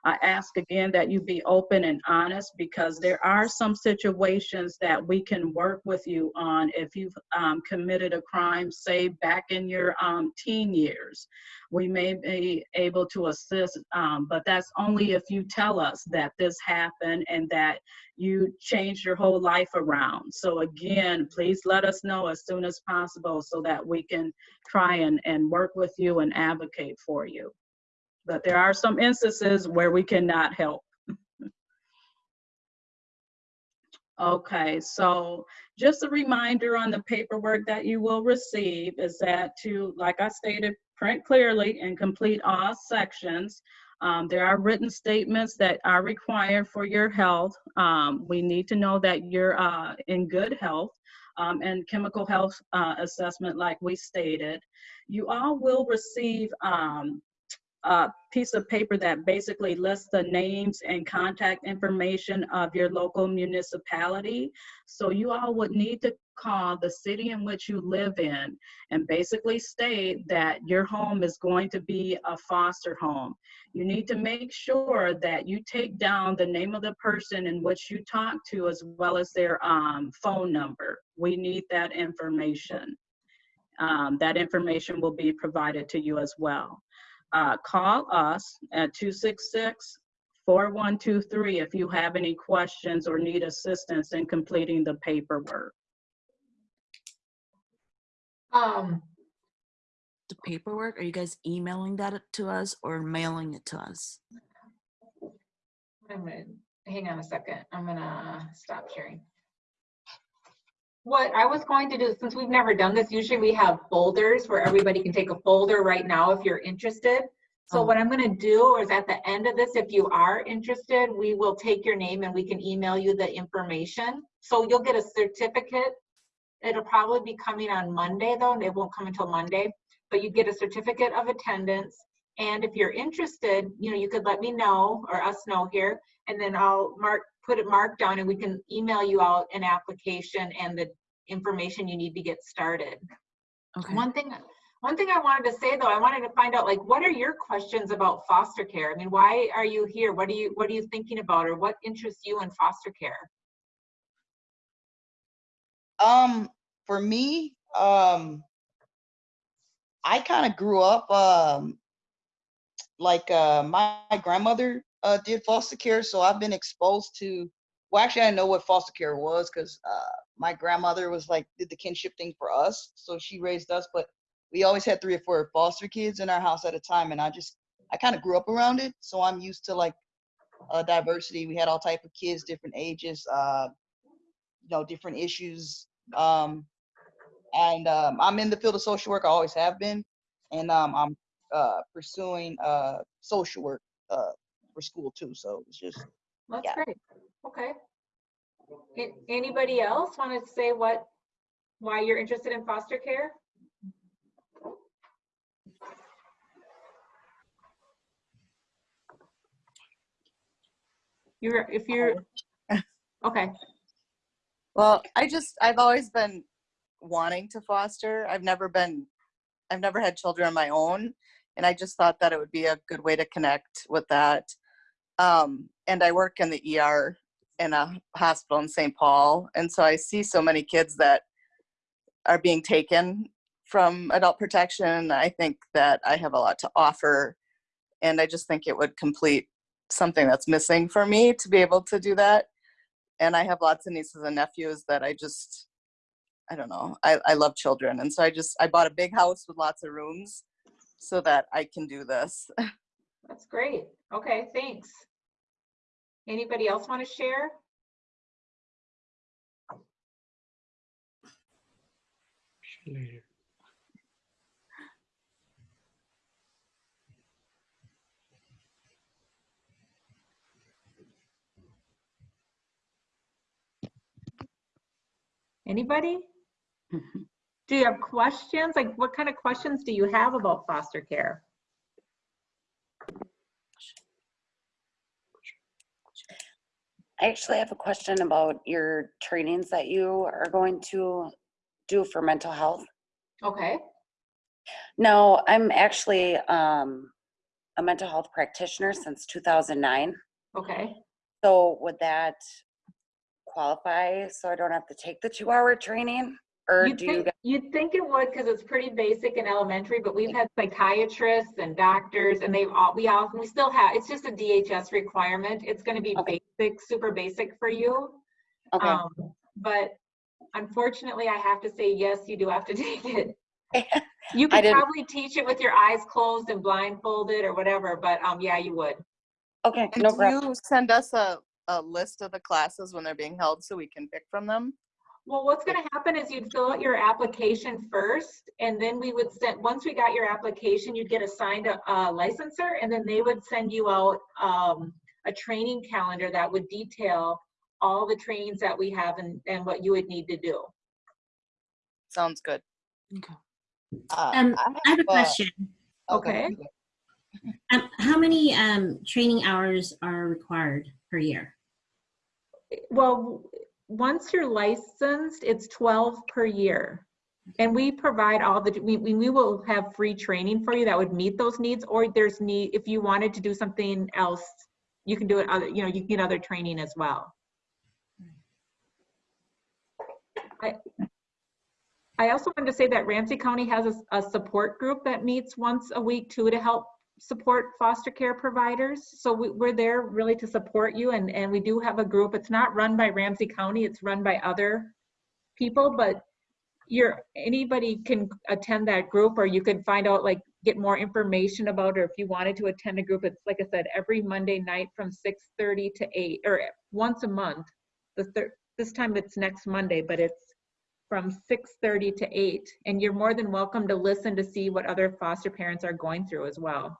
Speaker 4: I ask again that you be open and honest because there are some situations that we can work with you on if you've um, committed a crime, say back in your um, teen years. We may be able to assist, um, but that's only if you tell us that this happened and that you changed your whole life around. So again, please let us know as soon as possible so that we can try and, and work with you and advocate for you. But there are some instances where we cannot help. <laughs> Okay, so just a reminder on the paperwork that you will receive is that to, like I stated, print clearly and complete all sections. Um, there are written statements that are required for your health. Um, we need to know that you're uh, in good health um, and chemical health uh, assessment like we stated. You all will receive a piece of paper that basically lists the names and contact information of your local municipality. So you all would need to call the city in which you live in and basically state that your home is going to be a foster home. You need to make sure that you take down the name of the person in which you talk to as well as their um, phone number. We need that information. Um, that information will be provided to you as well uh, call us at 266-4123 if you have any questions or need assistance in completing the paperwork.
Speaker 3: Um,
Speaker 10: The paperwork, are you guys emailing that to us or mailing it to us?
Speaker 3: I'm gonna, hang on a second, I'm gonna stop sharing. What I was going to do, since we've never done this, usually we have folders where everybody can take a folder right now if you're interested. So
Speaker 10: Oh.
Speaker 3: what I'm gonna do is at the end of this, if you are interested, we will take your name and we can email you the information. So you'll get a certificate. It'll probably be coming on Monday though, and it won't come until Monday. But you get a certificate of attendance. And if you're interested, you know, you could let me know or us know here, and then I'll mark, put it marked down and we can email you out an application and the information you need to get started.
Speaker 10: Okay.
Speaker 3: One thing, one thing I wanted to say though, I wanted to find out like, what are your questions about foster care? I mean, why are you here? What are you, what are you thinking about or what interests you in foster care?
Speaker 5: Um, for me, um, I kind of grew up, um, like, uh, my, my grandmother, uh, did foster care. So I've been exposed to, well, actually, I didn't know what foster care was because, uh, my grandmother was like, did the kinship thing for us. So she raised us, but we always had three or four foster kids in our house at a time. And I just, I kind of grew up around it. So I'm used to like, uh, diversity. We had all type of kids, different ages, uh, you know, different issues. Um, and um, I'm in the field of social work. I always have been, and um, I'm uh, pursuing uh, social work uh, for school too. So it's just
Speaker 3: That's
Speaker 5: Yeah.
Speaker 3: great. Okay. A- Anybody else want to say what, why you're interested in foster care? You're, if you're, <laughs> okay,
Speaker 11: Well, I just, I've always been wanting to foster. I've never been, I've never had children of my own. And I just thought that it would be a good way to connect with that. Um, and I work in the ER in a hospital in St. Paul. And so I see so many kids that are being taken from adult protection. I think that I have a lot to offer. And I just think it would complete something that's missing for me to be able to do that and I have lots of nieces and nephews that I just, I don't know, I, I love children. And so I just, I bought a big house with lots of rooms so that I can do this. <laughs>
Speaker 3: that's great. Okay, thanks. Anybody else want to share? Anybody? <laughs> Do you have questions? Like, what kind of questions do you have about foster care?
Speaker 12: I actually have a question about your trainings that you are going to do for mental health.
Speaker 3: Okay,
Speaker 12: No, I'm actually um, a mental health practitioner since 2009.
Speaker 3: okay.
Speaker 12: So would that qualify so I don't have to take the two-hour training? Or
Speaker 3: You'd
Speaker 12: do you
Speaker 3: think,
Speaker 12: guys?
Speaker 3: you'd think it would because it's pretty basic and elementary, but we've had psychiatrists and doctors and they've all, we all, we still have, it's just a DHS requirement. It's gonna be
Speaker 12: Okay.
Speaker 3: Basic, super basic for you.
Speaker 12: Okay,
Speaker 3: Um, But unfortunately, I have to say, yes, you do have to <laughs> take it. <laughs> You
Speaker 12: I
Speaker 3: could probably teach it with your eyes closed and blindfolded or whatever, but um, yeah, you would.
Speaker 12: okay,
Speaker 11: And
Speaker 12: no problem.
Speaker 11: you send us a a list of the classes when they're being held so we can pick from them?
Speaker 3: Well, what's gonna happen is you'd fill out your application first, and then we would send, once we got your application, you'd get assigned a, a licensor, and then they would send you out, um, a training calendar that would detail all the trainings that we have and, and what you would need to do.
Speaker 11: Sounds good.
Speaker 10: Okay.
Speaker 11: Uh,
Speaker 7: Um, I have a
Speaker 11: uh,
Speaker 7: question.
Speaker 3: Okay.
Speaker 7: Um, how many um, training hours are required per year?
Speaker 3: Well, once you're licensed, it's 12 per year. And we provide all the, we, we we will have free training for you that would meet those needs, or there's need, if you wanted to do something else, you can do it other, you know, you can get other training as well. I, I also wanted to say that Ramsey County has a support group that meets once a week too to help support foster care providers. So we, we're there really to support you and, and we do have a group. It's not run by Ramsey County, it's run by other people, but you're, anybody can attend that group or you could find out, like, get more information about, or if you wanted to attend a group, it's like I said, every Monday night from 6:30 to 8, or once a month. The third, this time it's next Monday, but it's from 6:30 to 8. And you're more than welcome to listen to see what other foster parents are going through as well,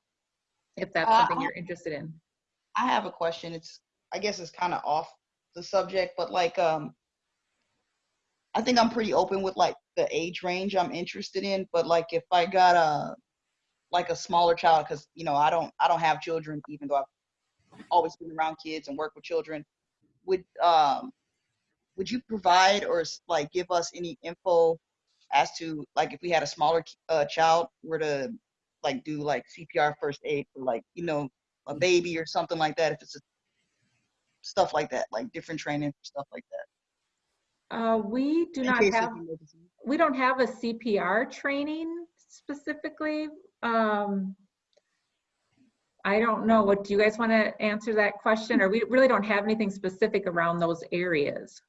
Speaker 3: if that's
Speaker 5: Uh,
Speaker 3: something you're interested in.
Speaker 5: I have a question. It's I guess it's kind of off the subject, but like um I think I'm pretty open with like the age range I'm interested in, but like if I got a like a smaller child cuz you know, I don't I don't have children even though I've always been around kids and work with children, would um would you provide or like give us any info as to like if we had a smaller uh, child were to like do like CPR first aid for like you know a baby or something like that if it's a, stuff like that like different training for stuff like that
Speaker 3: Uh, we do
Speaker 5: In
Speaker 3: not have, we don't have a CPR training specifically. Um, I don't know, what, do you guys want to answer that question? Or we really don't have anything specific around those areas.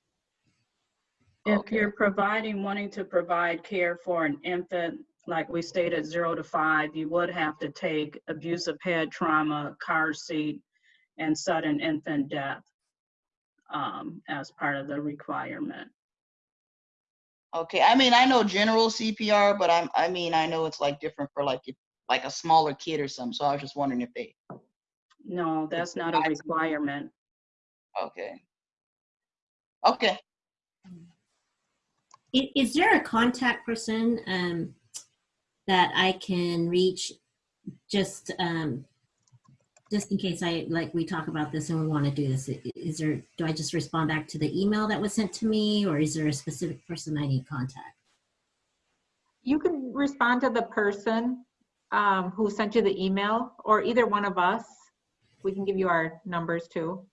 Speaker 4: If you're providing, wanting to provide care for an infant, like we stated, zero to five, you would have to take abusive head trauma, car seat, and sudden infant death um, as part of the requirement.
Speaker 5: Okay i mean i know general cpr but i'm i mean i know it's like different for like if like a smaller kid or something so i was just wondering if they
Speaker 4: No, that's not a requirement.
Speaker 5: okay okay
Speaker 7: I- Is there a contact person um, that I can reach just um, just in case I like we talk about this and we want to do this? Is there do I just respond back to the email that was sent to me, or is there a specific person I need contact?
Speaker 3: You can respond to the person um, who sent you the email, or either one of us. We can give you our numbers too.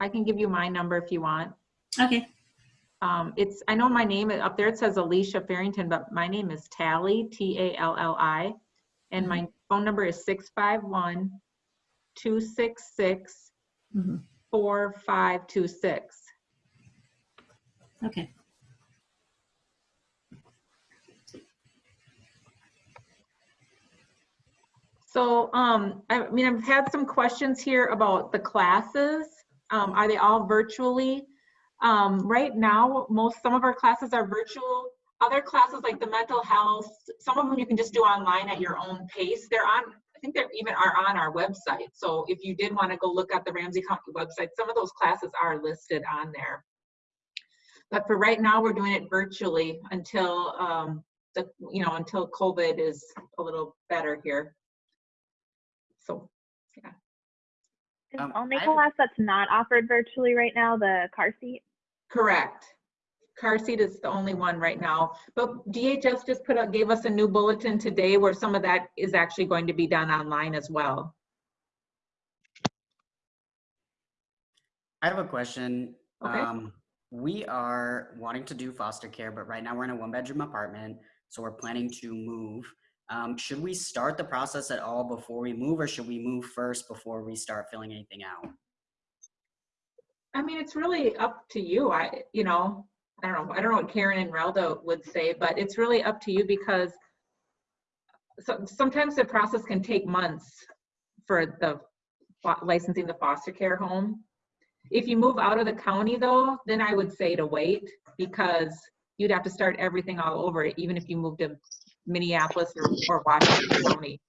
Speaker 3: I can give you my number if you want.
Speaker 7: Okay.
Speaker 3: Um, it's, I know my name, up there it says Alicia Farrington, but my name is Tally, T-A-L-L-I. And my phone number is 651 266
Speaker 7: Mhm.
Speaker 3: 4526.
Speaker 7: Okay.
Speaker 3: So, um, I mean, I've had some questions here about the classes. Um, are they all virtually? Um, right now, most, some of our classes are virtual. Other classes like the mental health, some of them you can just do online at your own pace. They're on, I think they're even are on our website. So if you did want to go look at the Ramsey County website, some of those classes are listed on there. But for right now, we're doing it virtually until, um, the, you know, until COVID is a little better here. So, yeah.
Speaker 9: Is
Speaker 13: Um,
Speaker 9: the only
Speaker 13: I a-
Speaker 9: class that's not offered virtually right now the car seat?
Speaker 3: Correct. Car seat is the only one right now, but DHS just put out, gave us a new bulletin today where some of that is actually going to be done online as well.
Speaker 13: I have a question.
Speaker 3: Okay.
Speaker 13: Um, we are wanting to do foster care, but right now we're in a one bedroom apartment, so we're planning to move. Um, should we start the process at all before we move, or should we move first before we start filling anything out?
Speaker 3: I mean, it's really up to you. I, you know, I don't know, I don't know what Karen and Relda would say, but it's really up to you because so, sometimes the process can take months for the licensing the foster care home. If you move out of the county though, then I would say to wait because you'd have to start everything all over, even if you moved to Minneapolis or, or Washington County.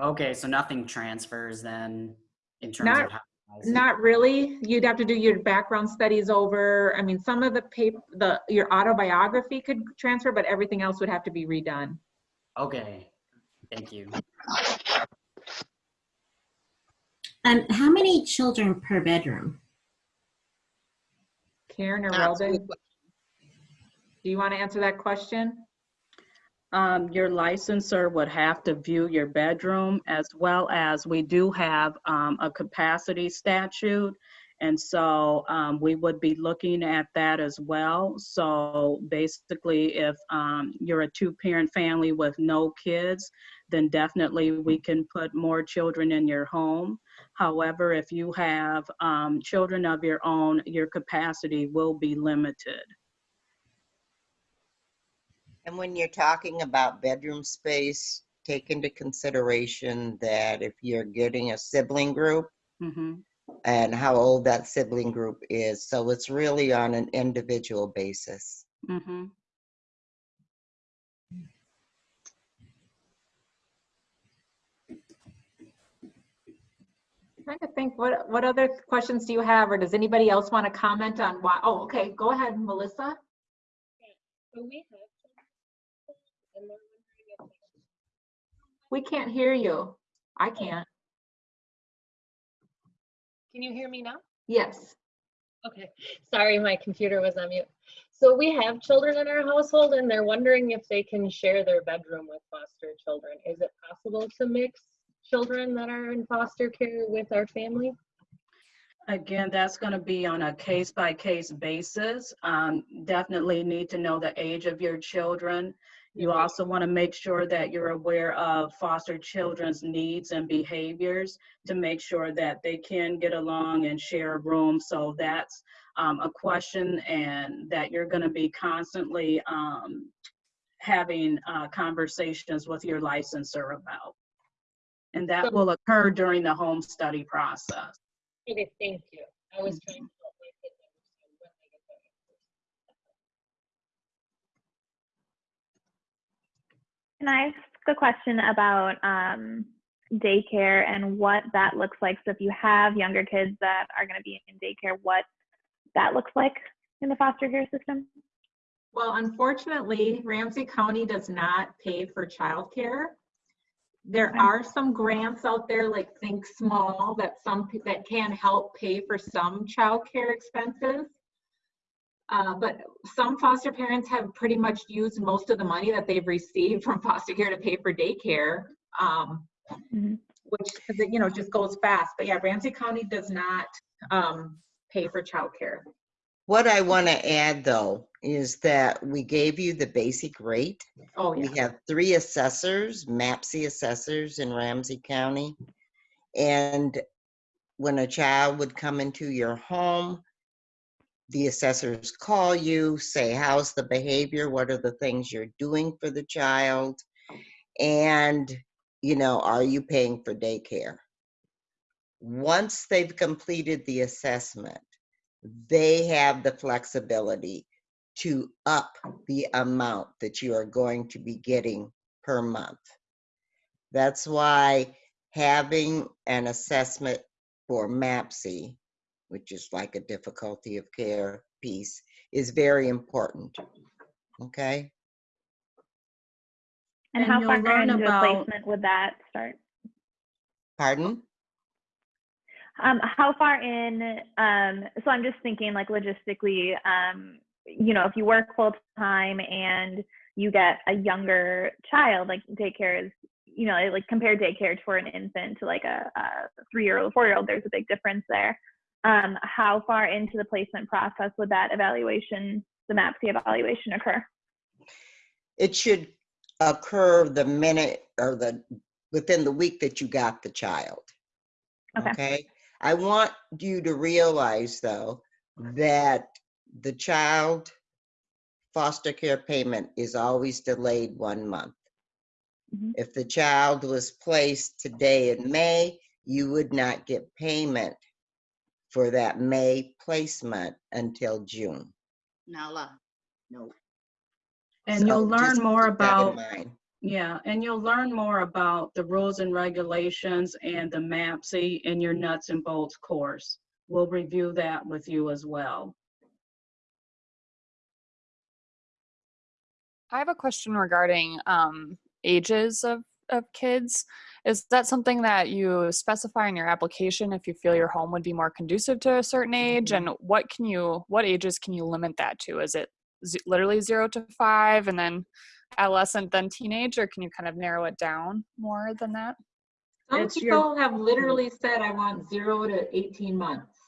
Speaker 13: Okay, so nothing transfers then in terms
Speaker 3: Not-
Speaker 13: of how.
Speaker 3: Not really. You'd have to do your background studies over. I mean, some of the paper, the, your autobiography could transfer, but everything else would have to be redone.
Speaker 13: Okay, thank you.
Speaker 7: Um, how many children per bedroom?
Speaker 3: Karen or
Speaker 5: That's
Speaker 3: Weldon, do you want to answer that question?
Speaker 4: Um, your licensor would have to view your bedroom as well as we do have, um, a capacity statute. And so, um, we would be looking at that as well. So basically, if, um, you're a two-parent family with no kids, then definitely we can put more children in your home. However, if you have, um, children of your own, your capacity will be limited.
Speaker 1: And when you're talking about bedroom space, take into consideration that if you're getting a sibling group
Speaker 4: hmm
Speaker 1: and how old that sibling group is. So it's really on an individual basis.
Speaker 4: hmm
Speaker 3: Trying to think, what, what other questions do you have, or does anybody else want to comment on why? Oh, okay, go ahead, Melissa. We can't hear you. I can't.
Speaker 14: Can you hear me now?
Speaker 3: Yes.
Speaker 14: Okay, sorry, my computer was on mute. So we have children in our household and they're wondering if they can share their bedroom with foster children. Is it possible to mix children that are in foster care with our family?
Speaker 4: Again, that's going to be on a case-by-case basis. Um, Definitely need to know the age of your children. You also want to make sure that you're aware of foster children's needs and behaviors to make sure that they can get along and share a room. So that's um, a question and that you're going to be constantly um, having uh, conversations with your licensor about. And that will occur during the home study process.
Speaker 14: Okay, thank you. I was trying to help my kids understand when they get their
Speaker 9: Can I ask a question about um, daycare and what that looks like? So if you have younger kids that are going to be in daycare, what that looks like in the foster care system?
Speaker 3: Well, unfortunately, Ramsey County does not pay for childcare. There are some grants out there like Think Small that some, that can help pay for some childcare expenses. Uh, but some foster parents have pretty much used most of the money that they've received from <laughs> foster care to pay for daycare. Um, which, 'cause it, you know, just goes fast. But yeah, Ramsey County does not, um, pay for childcare.
Speaker 1: What I want to add though is that we gave you the basic rate.
Speaker 3: Oh, yeah.
Speaker 1: We have three assessors, MAPCY assessors in Ramsey County. And when a child would come into your home, the assessors call you, say, how's the behavior? What are the things you're doing for the child? And, you know, are you paying for daycare? Once they've completed the assessment, they have the flexibility to up the amount that you are going to be getting per month. That's why having an assessment for MAPCY, which is like a difficulty of care piece, is very important. Okay?
Speaker 9: And,
Speaker 4: And
Speaker 9: how far
Speaker 4: learn
Speaker 9: into
Speaker 4: about-
Speaker 9: a placement would that start?
Speaker 1: Pardon?
Speaker 9: Um, how far in, um, so I'm just thinking like logistically, um, you know, if you work full time and you get a younger child, like daycare is, you know, like compare daycare for an infant to like a, a three-year-old, four-year-old, there's a big difference there. Um, how far into the placement process would that evaluation, the MAPCY evaluation occur?
Speaker 1: It should occur the minute or the, within the week that you got the child.
Speaker 9: Okay.
Speaker 1: Okay? I want you to realize though, that the child foster care payment is always delayed one month.
Speaker 9: Mhm.
Speaker 1: If the child was placed today in May, you would not get payment for that May placement until June.
Speaker 5: Nala. No.
Speaker 4: And you'll learn
Speaker 1: just
Speaker 4: more
Speaker 1: keep that in
Speaker 4: about,
Speaker 1: mind.
Speaker 4: yeah, and you'll learn more about the rules and regulations and the MAPCY in your nuts and bolts course. We'll review that with you as well.
Speaker 15: I have a question regarding um, ages of, of kids. Is that something that you specify in your application if you feel your home would be more conducive to a certain age? Mm-hmm. And what can you, what ages can you limit that to? Is it z- literally zero to five and then adolescent, then teenage, or can you kind of narrow it down more than that?
Speaker 3: Some
Speaker 4: It's your-
Speaker 3: people have mm-hmm. literally said, I want zero to 18 months.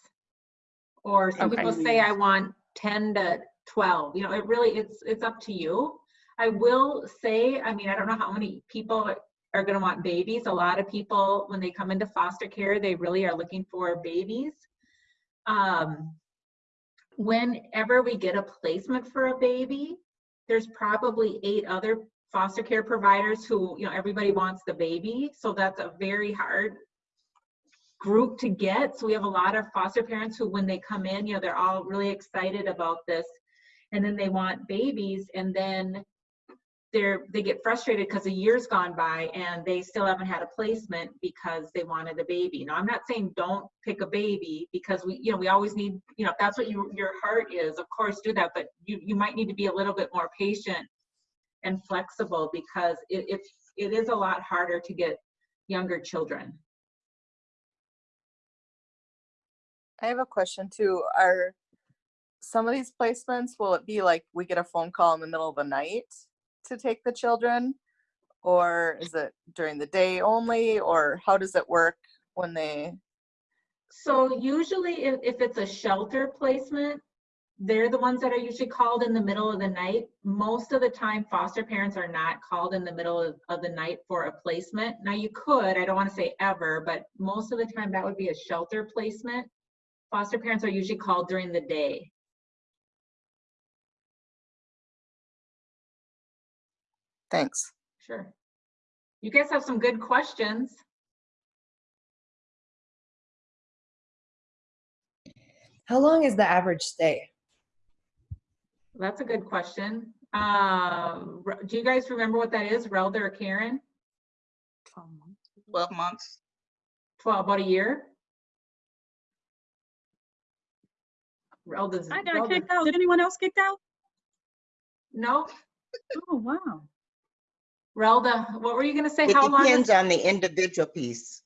Speaker 3: Or some
Speaker 15: Okay.
Speaker 3: people say, I want 10 to 12. You know, it really, it's, it's up to you. I will say, I mean, I don't know how many people are gonna want babies. A lot of people, when they come into foster care, they really are looking for babies. Um, Whenever we get a placement for a baby, there's probably eight other foster care providers who, you know, everybody wants the baby. So that's a very hard group to get. So we have a lot of foster parents who, when they come in, you know, they're all really excited about this. And then they want babies and then they're, they get frustrated because a year's gone by and they still haven't had a placement because they wanted a baby. Now, I'm not saying don't pick a baby because we, you know, we always need, you know, if that's what you, your heart is, of course do that, but you, you might need to be a little bit more patient and flexible because it, it's, it is a lot harder to get younger children.
Speaker 11: I have a question too. Are some of these placements, will it be like we get a phone call in the middle of the night to take the children? Or is it during the day only? Or how does it work when they,
Speaker 3: So usually if, if it's a shelter placement, they're the ones that are usually called in the middle of the night. Most of the time, foster parents are not called in the middle of, of the night for a placement. Now you could, I don't want to say ever, but most of the time that would be a shelter placement. Foster parents are usually called during the day.
Speaker 11: Thanks.
Speaker 3: Sure. You guys have some good questions.
Speaker 16: How long is the average stay?
Speaker 3: That's a good question. Um, do you guys remember what that is, Relda or Karen?
Speaker 5: 12 months.
Speaker 3: 12, months. 12, about a year? Relda's.
Speaker 4: I got
Speaker 3: Relda's-
Speaker 4: kicked out. Did anyone else kicked out?
Speaker 3: No,
Speaker 4: Oh, wow.
Speaker 3: Relda, what were you gonna say?
Speaker 1: It
Speaker 3: How long,
Speaker 1: depends on the individual piece.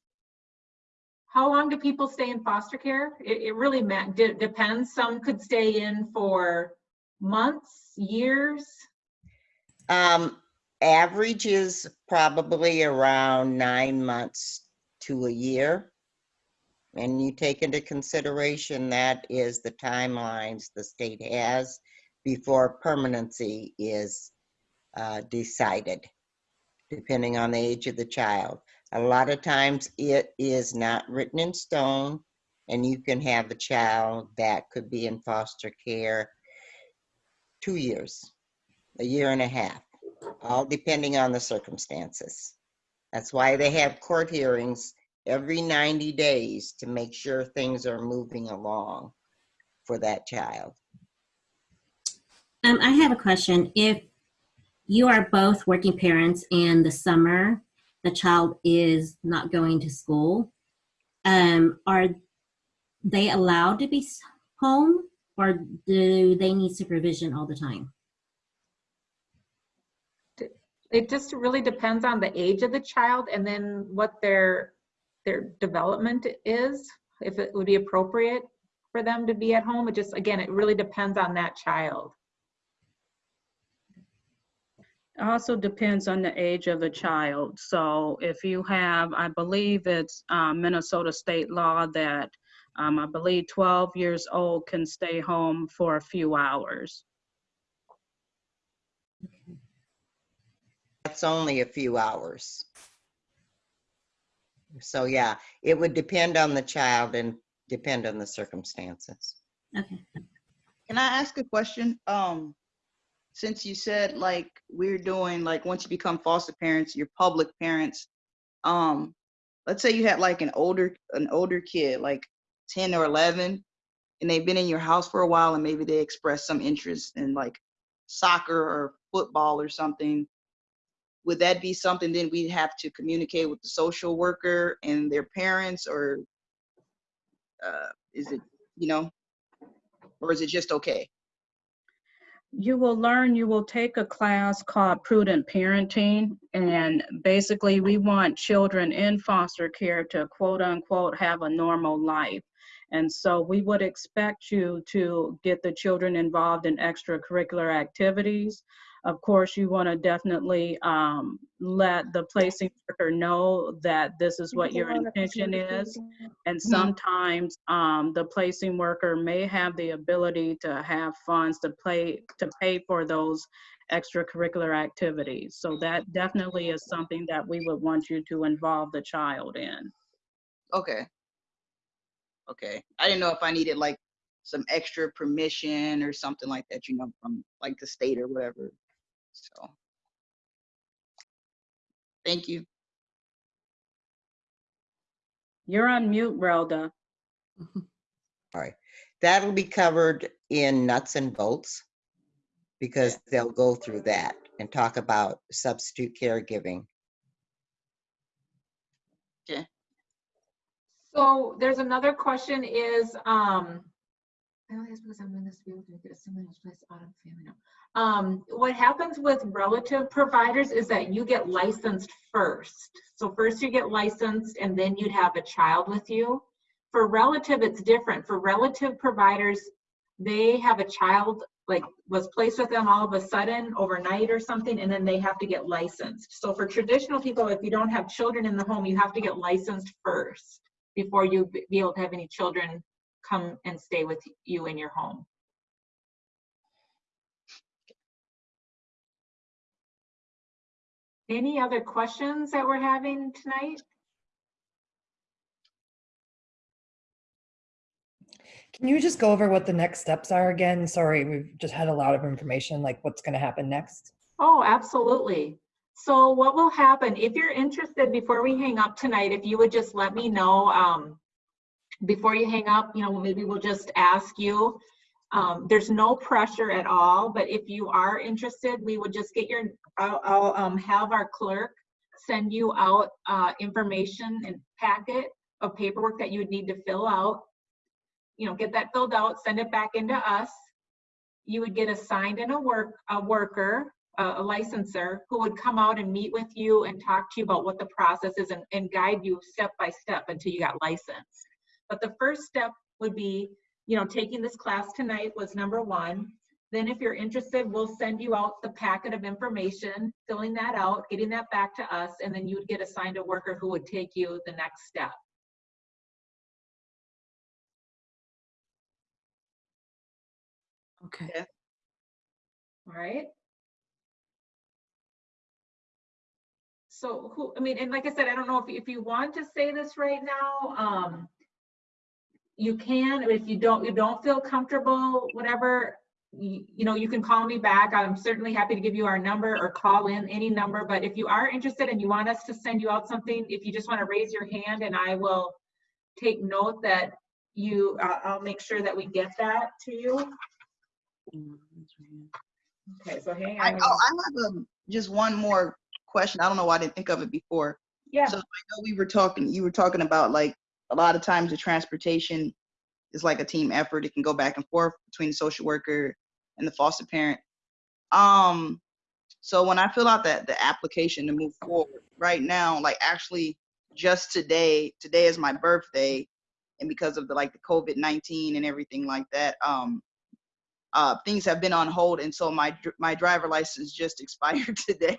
Speaker 3: how long do people stay in foster care? It, it really de- depends. Some could stay in for months, years.
Speaker 1: Um, average is probably around nine months to a year. And you take into consideration that is the timelines the state has before permanency is uh, decided, depending on the age of the child. A lot of times it is not written in stone and you can have a child that could be in foster care two years, a year and a half, all depending on the circumstances. That's why they have court hearings every 90 days to make sure things are moving along for that child.
Speaker 7: Um, I have a question. If you are both working parents and the summer the child is not going to school, um, are they allowed to be home or do they need supervision all the time?
Speaker 3: It just really depends on the age of the child and then what their, their development is, if it would be appropriate for them to be at home. It just, again, it really depends on that child.
Speaker 4: It Also depends on the age of the child. So if you have, I believe it's um, Minnesota state law that um, I believe 12 years old can stay home for a few hours.
Speaker 1: That's only a few hours. So yeah, it would depend on the child and depend on the circumstances.
Speaker 7: Okay.
Speaker 5: Can I ask a question? Um, since you said like we're doing like once you become foster parents, you're public parents. Um, let's say you had like an older an older kid, like 10 or 11, and they've been in your house for a while, and maybe they express some interest in like soccer or football or something. Would that be something then we'd have to communicate with the social worker and their parents, or uh, is it, you know, or is it just okay?
Speaker 4: You will learn, you will take a class called Prudent Parenting. And basically, we want children in foster care to quote unquote have a normal life. And so we would expect you to get the children involved in extracurricular activities. Of course, you want to definitely um, let the placing worker know that this is what your intention is. And sometimes um, the placing worker may have the ability to have funds to play to pay for those extracurricular activities. So that definitely is something that we would want you to involve the child in.
Speaker 5: Okay. Okay. I didn't know if I needed like some extra permission or something like that, you know, from like the state or whatever. So. Thank you.
Speaker 4: You're on mute, Rhoda.
Speaker 1: All right, that'll be covered in nuts and bolts because they'll go through that and talk about substitute caregiving.
Speaker 5: Okay.
Speaker 3: So there's another question is, um, I because I'm in this field get a similar place. Um, what happens with relative providers is that you get licensed first. So first you get licensed and then you'd have a child with you. For relative, it's different. For relative providers, they have a child like was placed with them all of a sudden overnight or something and then they have to get licensed. So for traditional people, if you don't have children in the home, you have to get licensed first before you be able to have any children come and stay with you in your home. Any other questions that we're having tonight?
Speaker 16: Can you just go over what the next steps are again? Sorry, we've just had a lot of information, like what's going to happen next.
Speaker 3: Oh, absolutely. So what will happen, if you're interested, before we hang up tonight, if you would just let me know, um, before you hang up, you know, maybe we'll just ask you. Um, there's no pressure at all, but if you are interested, we would just get your, I'll, I'll um, have our clerk send you out uh, information and packet of paperwork that you would need to fill out. You know, get that filled out, send it back into us. You would get assigned in a work, a worker, a a licenser who would come out and meet with you and talk to you about what the process is and, and guide you step by step until you got licensed. But the first step would be, you know, taking this class tonight was number one. Then if you're interested, we'll send you out the packet of information, filling that out, getting that back to us, and then you would get assigned a worker who would take you the next step.
Speaker 10: Okay.
Speaker 3: All right. So who, I mean, and like I said, I don't know if, if you want to say this right now, um, you can, if you don't, you don't feel comfortable, whatever, you, you know, you can call me back. I'm certainly happy to give you our number or call in any number, but if you are interested and you want us to send you out something, if you just want to raise your hand and I will take note that you, uh, I'll make sure that we get that to you. Okay, so hang
Speaker 5: I, oh, I have um, just one more question. I don't know why I didn't think of it before.
Speaker 3: Yeah.
Speaker 5: So I know we were talking, you were talking about like a lot of times the transportation is like a team effort. It can go back and forth between the social worker and the foster parent. Um, so when I fill out that the application to move forward, right now, like actually just today, today is my birthday, and because of the like the COVID nineteen and everything like that, um, uh, things have been on hold, and so my my driver license just <laughs> expired today,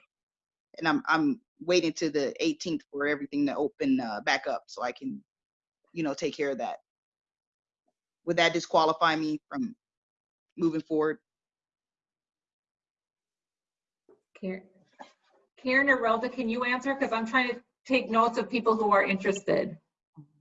Speaker 5: and I'm I'm waiting to the 18th for everything to open uh, back up so I can, you know, take care of that. Would that disqualify me from moving forward?
Speaker 3: Karen Karen or Rhoda, can you answer? Because I'm trying to take notes of people who are interested.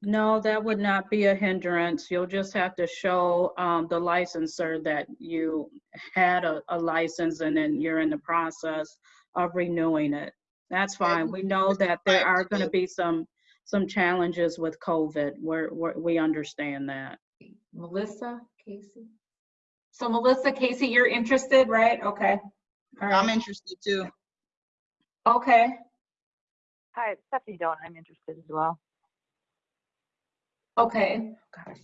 Speaker 4: No, that would not be a hindrance. You'll just have to show um, the licensor that you had a, a license and then you're in the process of renewing it. That's fine. We know that there are going to be some some challenges with COVID. We're, we're, we understand that.
Speaker 3: Melissa, Casey? So Melissa, Casey, you're interested, right? Okay. All
Speaker 5: I'm interested too.
Speaker 3: Okay.
Speaker 17: Hi, it's Stephanie Doan. I'm interested as well.
Speaker 3: Okay, gosh.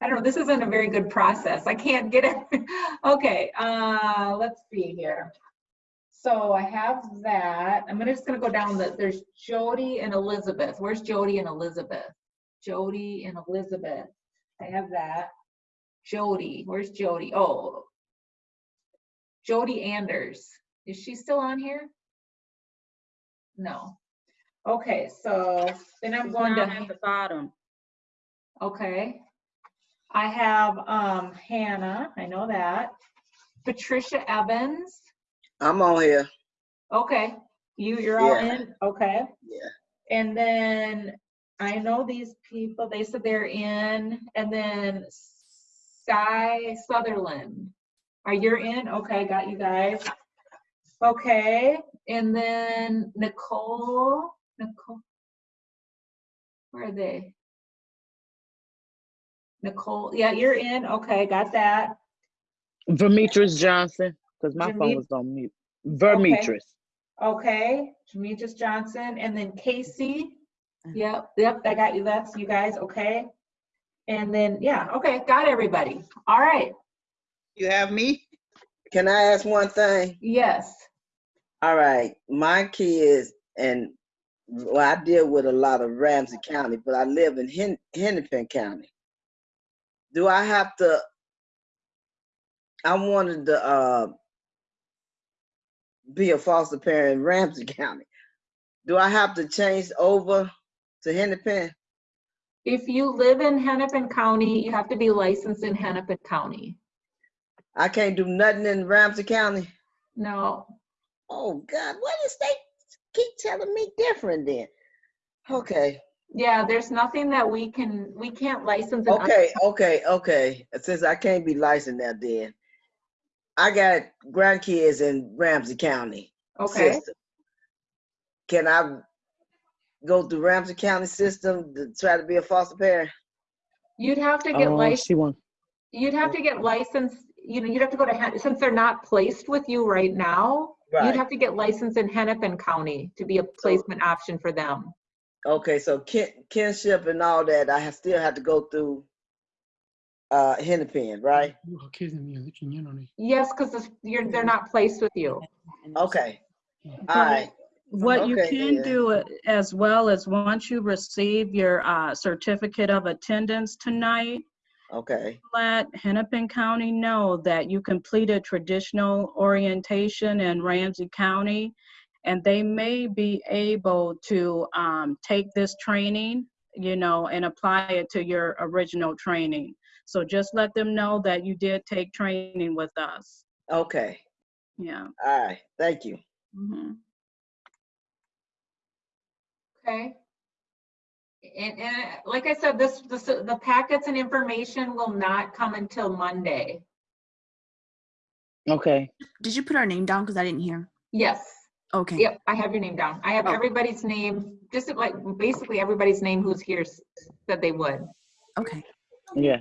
Speaker 3: I don't know, this isn't a very good process. I can't get it. <laughs> Okay, uh, let's see here. So I have that. I'm gonna, just gonna go down the, there's Jody and Elizabeth. Where's Jody and Elizabeth? Jody and Elizabeth. I have that. Jody, where's Jody? Oh. Jody Anders. Is she still on here? No. Okay, so then I'm
Speaker 4: She's
Speaker 3: going to.
Speaker 4: down at the bottom.
Speaker 3: Okay. I have um Hannah, I know that. Patricia Evans.
Speaker 18: I'm on here.
Speaker 3: Okay, you, you're all in, okay.
Speaker 18: Yeah.
Speaker 3: And then I know these people, they said they're in, and then Sky Sutherland. Are you in? Okay, got you guys. Okay, and then Nicole, Nicole. Where are they? Nicole, yeah, you're in. Okay, got that.
Speaker 8: Vermitris Johnson, because my
Speaker 3: Vermi-
Speaker 8: phone was on mute. Vermitris.
Speaker 3: Okay, Demetrius Johnson, and then Casey. Yep, yep, I got you. That's you guys, okay? And then, yeah, okay, got everybody. All right,
Speaker 5: You have me?
Speaker 18: Can I ask one thing?
Speaker 3: yes.
Speaker 18: All right, my kids and well, I deal with a lot of Ramsey County, but I live in Hen- Hennepin County. Do I have to? I wanted to uh, be a foster parent in Ramsey <laughs> County. Do I have to change over to Hennepin?
Speaker 3: If you live in Hennepin County, you have to be licensed in Hennepin County.
Speaker 18: I can't do nothing in Ramsey County.
Speaker 3: No,
Speaker 18: Oh God, what is they keep telling me different then? Okay.
Speaker 3: yeah, there's nothing that we can, we can't license.
Speaker 18: Okay, okay, okay. Since I can't be licensed now, then I got grandkids in Ramsey County.
Speaker 3: Okay,
Speaker 18: system. Can I go through Ramsey County system to try to be a foster parent?
Speaker 3: you'd have to get
Speaker 8: Oh,
Speaker 3: licensed.
Speaker 8: she won.
Speaker 3: You'd have to get licensed, you know, you'd have to go to, Hen- since they're not placed with you right now,
Speaker 18: Right.
Speaker 3: you'd have to get licensed in Hennepin County to be a placement option for them.
Speaker 18: Okay, so kin- kinship and all that, I ha- still have to go through uh Hennepin, right?
Speaker 3: Yes, because you're, they're not placed with you.
Speaker 18: Okay. All right.
Speaker 4: What you can
Speaker 18: yeah.
Speaker 4: do as well is once you receive your uh, certificate of attendance tonight,
Speaker 18: Okay.
Speaker 4: let Hennepin County know that you completed traditional orientation in Ramsey County, and they may be able to um, take this training, you know, and apply it to your original training. So just let them know that you did take training with us.
Speaker 18: Okay.
Speaker 4: Yeah.
Speaker 18: All right. Thank you.
Speaker 4: mhm.
Speaker 3: Okay. And, and like I said, this, this, the packets and information will not come until Monday.
Speaker 8: Okay.
Speaker 10: Did you put our name down? Because I didn't hear.
Speaker 3: Yes.
Speaker 10: Okay.
Speaker 3: Yep, I have your name down. I have
Speaker 10: Oh.
Speaker 3: everybody's name, just like, basically everybody's name who's here said they would.
Speaker 10: Okay.
Speaker 8: Yeah.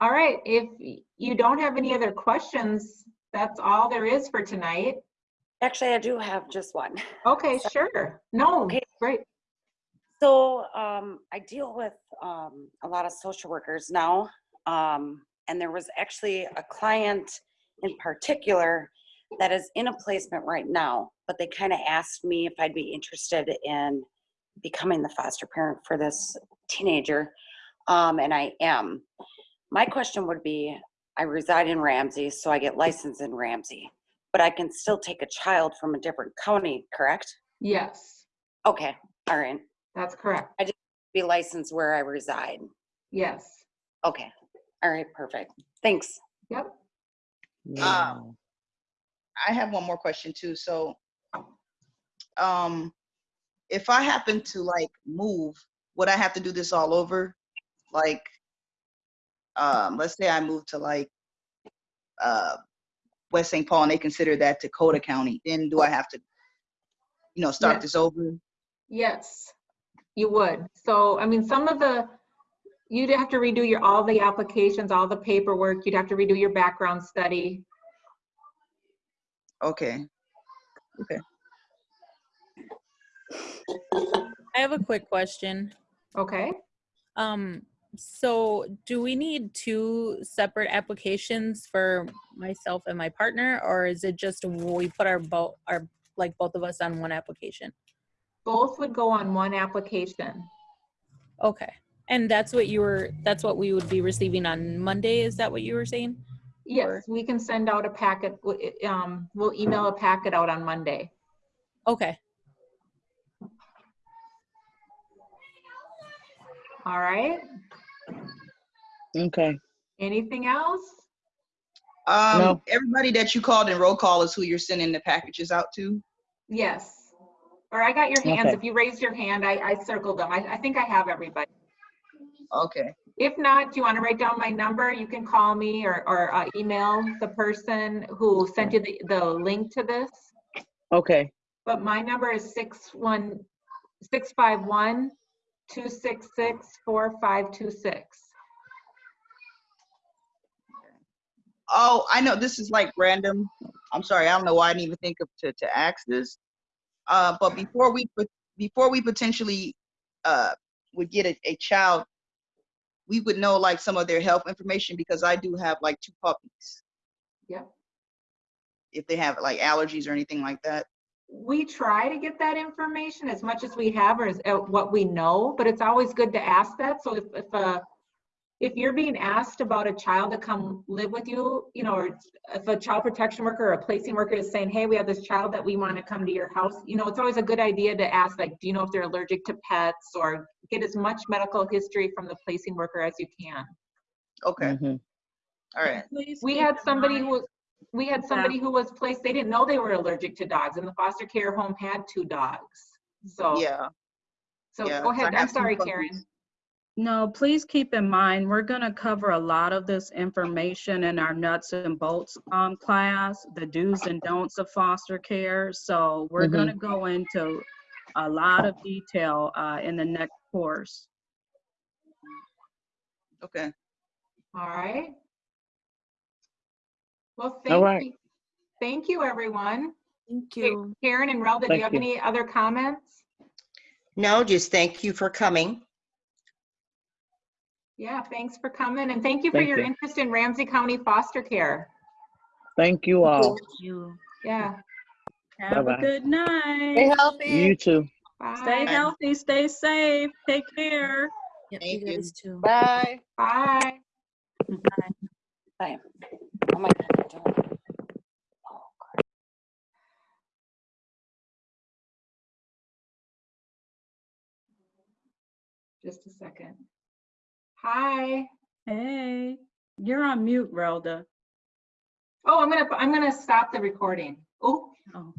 Speaker 3: All right, if you don't have any other questions, that's all there is for tonight.
Speaker 12: Actually, I do have just one.
Speaker 3: Okay, sure. No,
Speaker 12: Okay.
Speaker 3: great.
Speaker 12: So um, I deal with um, a lot of social workers now. Um, and there was actually a client in particular that is in a placement right now, but they kind of asked me if I'd be interested in becoming the foster parent for this teenager. Um, and I am. My question would be I reside in Ramsey, so I get licensed in Ramsey, but I can still take a child from a different county, correct?
Speaker 3: Yes,
Speaker 12: Okay, all right.
Speaker 3: that's correct.
Speaker 12: I just be licensed where I reside.
Speaker 3: Yes.
Speaker 12: Okay, all right, perfect. Thanks.
Speaker 3: Yep.
Speaker 5: Um, I have one more question too. So, um, if I happen to like move, would I have to do this all over? Like, um, let's say I move to like, uh, West St. Paul and they consider that Dakota County, then do I have to, you know, start
Speaker 3: Yeah.
Speaker 5: this over?
Speaker 3: Yes, you would. So, I mean, some of the, you'd have to redo your, all the applications, all the paperwork. You'd have to redo your background study.
Speaker 5: Okay. Okay.
Speaker 19: I have a quick question.
Speaker 3: Okay.
Speaker 19: Um, so do we need two separate applications for myself and my partner, or is it just we put our both, our, like both of us on one application?
Speaker 3: Both would go on one application.
Speaker 19: Okay. And that's what you were, that's what we would be receiving on Monday, is that what you were saying?
Speaker 3: Yes, we can send out a packet, um, we'll email a packet out on Monday.
Speaker 19: Okay.
Speaker 3: All right.
Speaker 8: Okay.
Speaker 3: Anything else?
Speaker 5: Um,
Speaker 8: No.
Speaker 5: everybody that you called in roll call is who you're sending the packages out to?
Speaker 3: Yes. Or I got your hands.
Speaker 5: Okay.
Speaker 3: If you raised your hand, I, I circled them. I, I think I have everybody.
Speaker 5: Okay.
Speaker 3: If not, do you want to write down my number? You can call me or, or uh, email the person who sent you the, the link to this.
Speaker 8: Okay.
Speaker 3: But my number is six one, six five one, two six six, four five two six.
Speaker 5: Oh, I know this is like random. I'm sorry, I don't know why I didn't even think of to, to ask this. Uh, but before we before we potentially uh would get a, a child, we would know like some of their health information because I do have like two puppies.
Speaker 3: Yep.
Speaker 5: If they have like allergies or anything like that.
Speaker 3: We try to get that information as much as we have or as uh, what we know, but it's always good to ask that. So if, if, uh, if you're being asked about a child to come live with you, you know, or if a child protection worker or a placing worker is saying, hey, we have this child that we want to come to your house, you know, it's always a good idea to ask, like, do you know if they're allergic to pets or get as much medical history from the placing worker as you can.
Speaker 5: Okay. Mm-hmm. All right.
Speaker 3: We had somebody who was, we had somebody who was placed, they didn't know they were allergic to dogs and the foster care home had two dogs. So.
Speaker 5: Yeah.
Speaker 3: So
Speaker 5: Yeah,
Speaker 3: go
Speaker 5: I
Speaker 3: ahead. I'm sorry. Karen.
Speaker 4: No, please keep in mind, we're gonna cover a lot of this information in our nuts and bolts um, class, the do's and don'ts of foster care. So we're
Speaker 8: Mhm.
Speaker 4: gonna go into a lot of detail uh, in the next course.
Speaker 5: Okay.
Speaker 3: All right. Well, thank
Speaker 8: right.
Speaker 3: you. Thank you, everyone.
Speaker 10: Thank
Speaker 3: you. Karen and Relda, do you have
Speaker 1: you.
Speaker 3: any other comments?
Speaker 1: No, just thank you for coming.
Speaker 3: Yeah, thanks for coming and thank you for
Speaker 8: Thank
Speaker 3: your
Speaker 8: you.
Speaker 3: interest in Ramsey County foster care.
Speaker 8: Thank you all.
Speaker 10: Thank You.
Speaker 3: Yeah.
Speaker 4: Have a
Speaker 8: Bye-bye.
Speaker 4: good night.
Speaker 3: Stay healthy.
Speaker 8: You too.
Speaker 4: Stay
Speaker 3: Bye.
Speaker 4: healthy, stay safe, take care.
Speaker 10: Yep,
Speaker 5: Thank
Speaker 10: you
Speaker 5: you.
Speaker 10: guys too.
Speaker 11: Bye.
Speaker 3: Bye.
Speaker 12: Bye. Bye. Oh my God.
Speaker 3: Just a second. Hi.
Speaker 4: Hey, you're on mute, Relda.
Speaker 3: Oh, I'm gonna, I'm gonna stop the recording. Oh,
Speaker 4: Oh.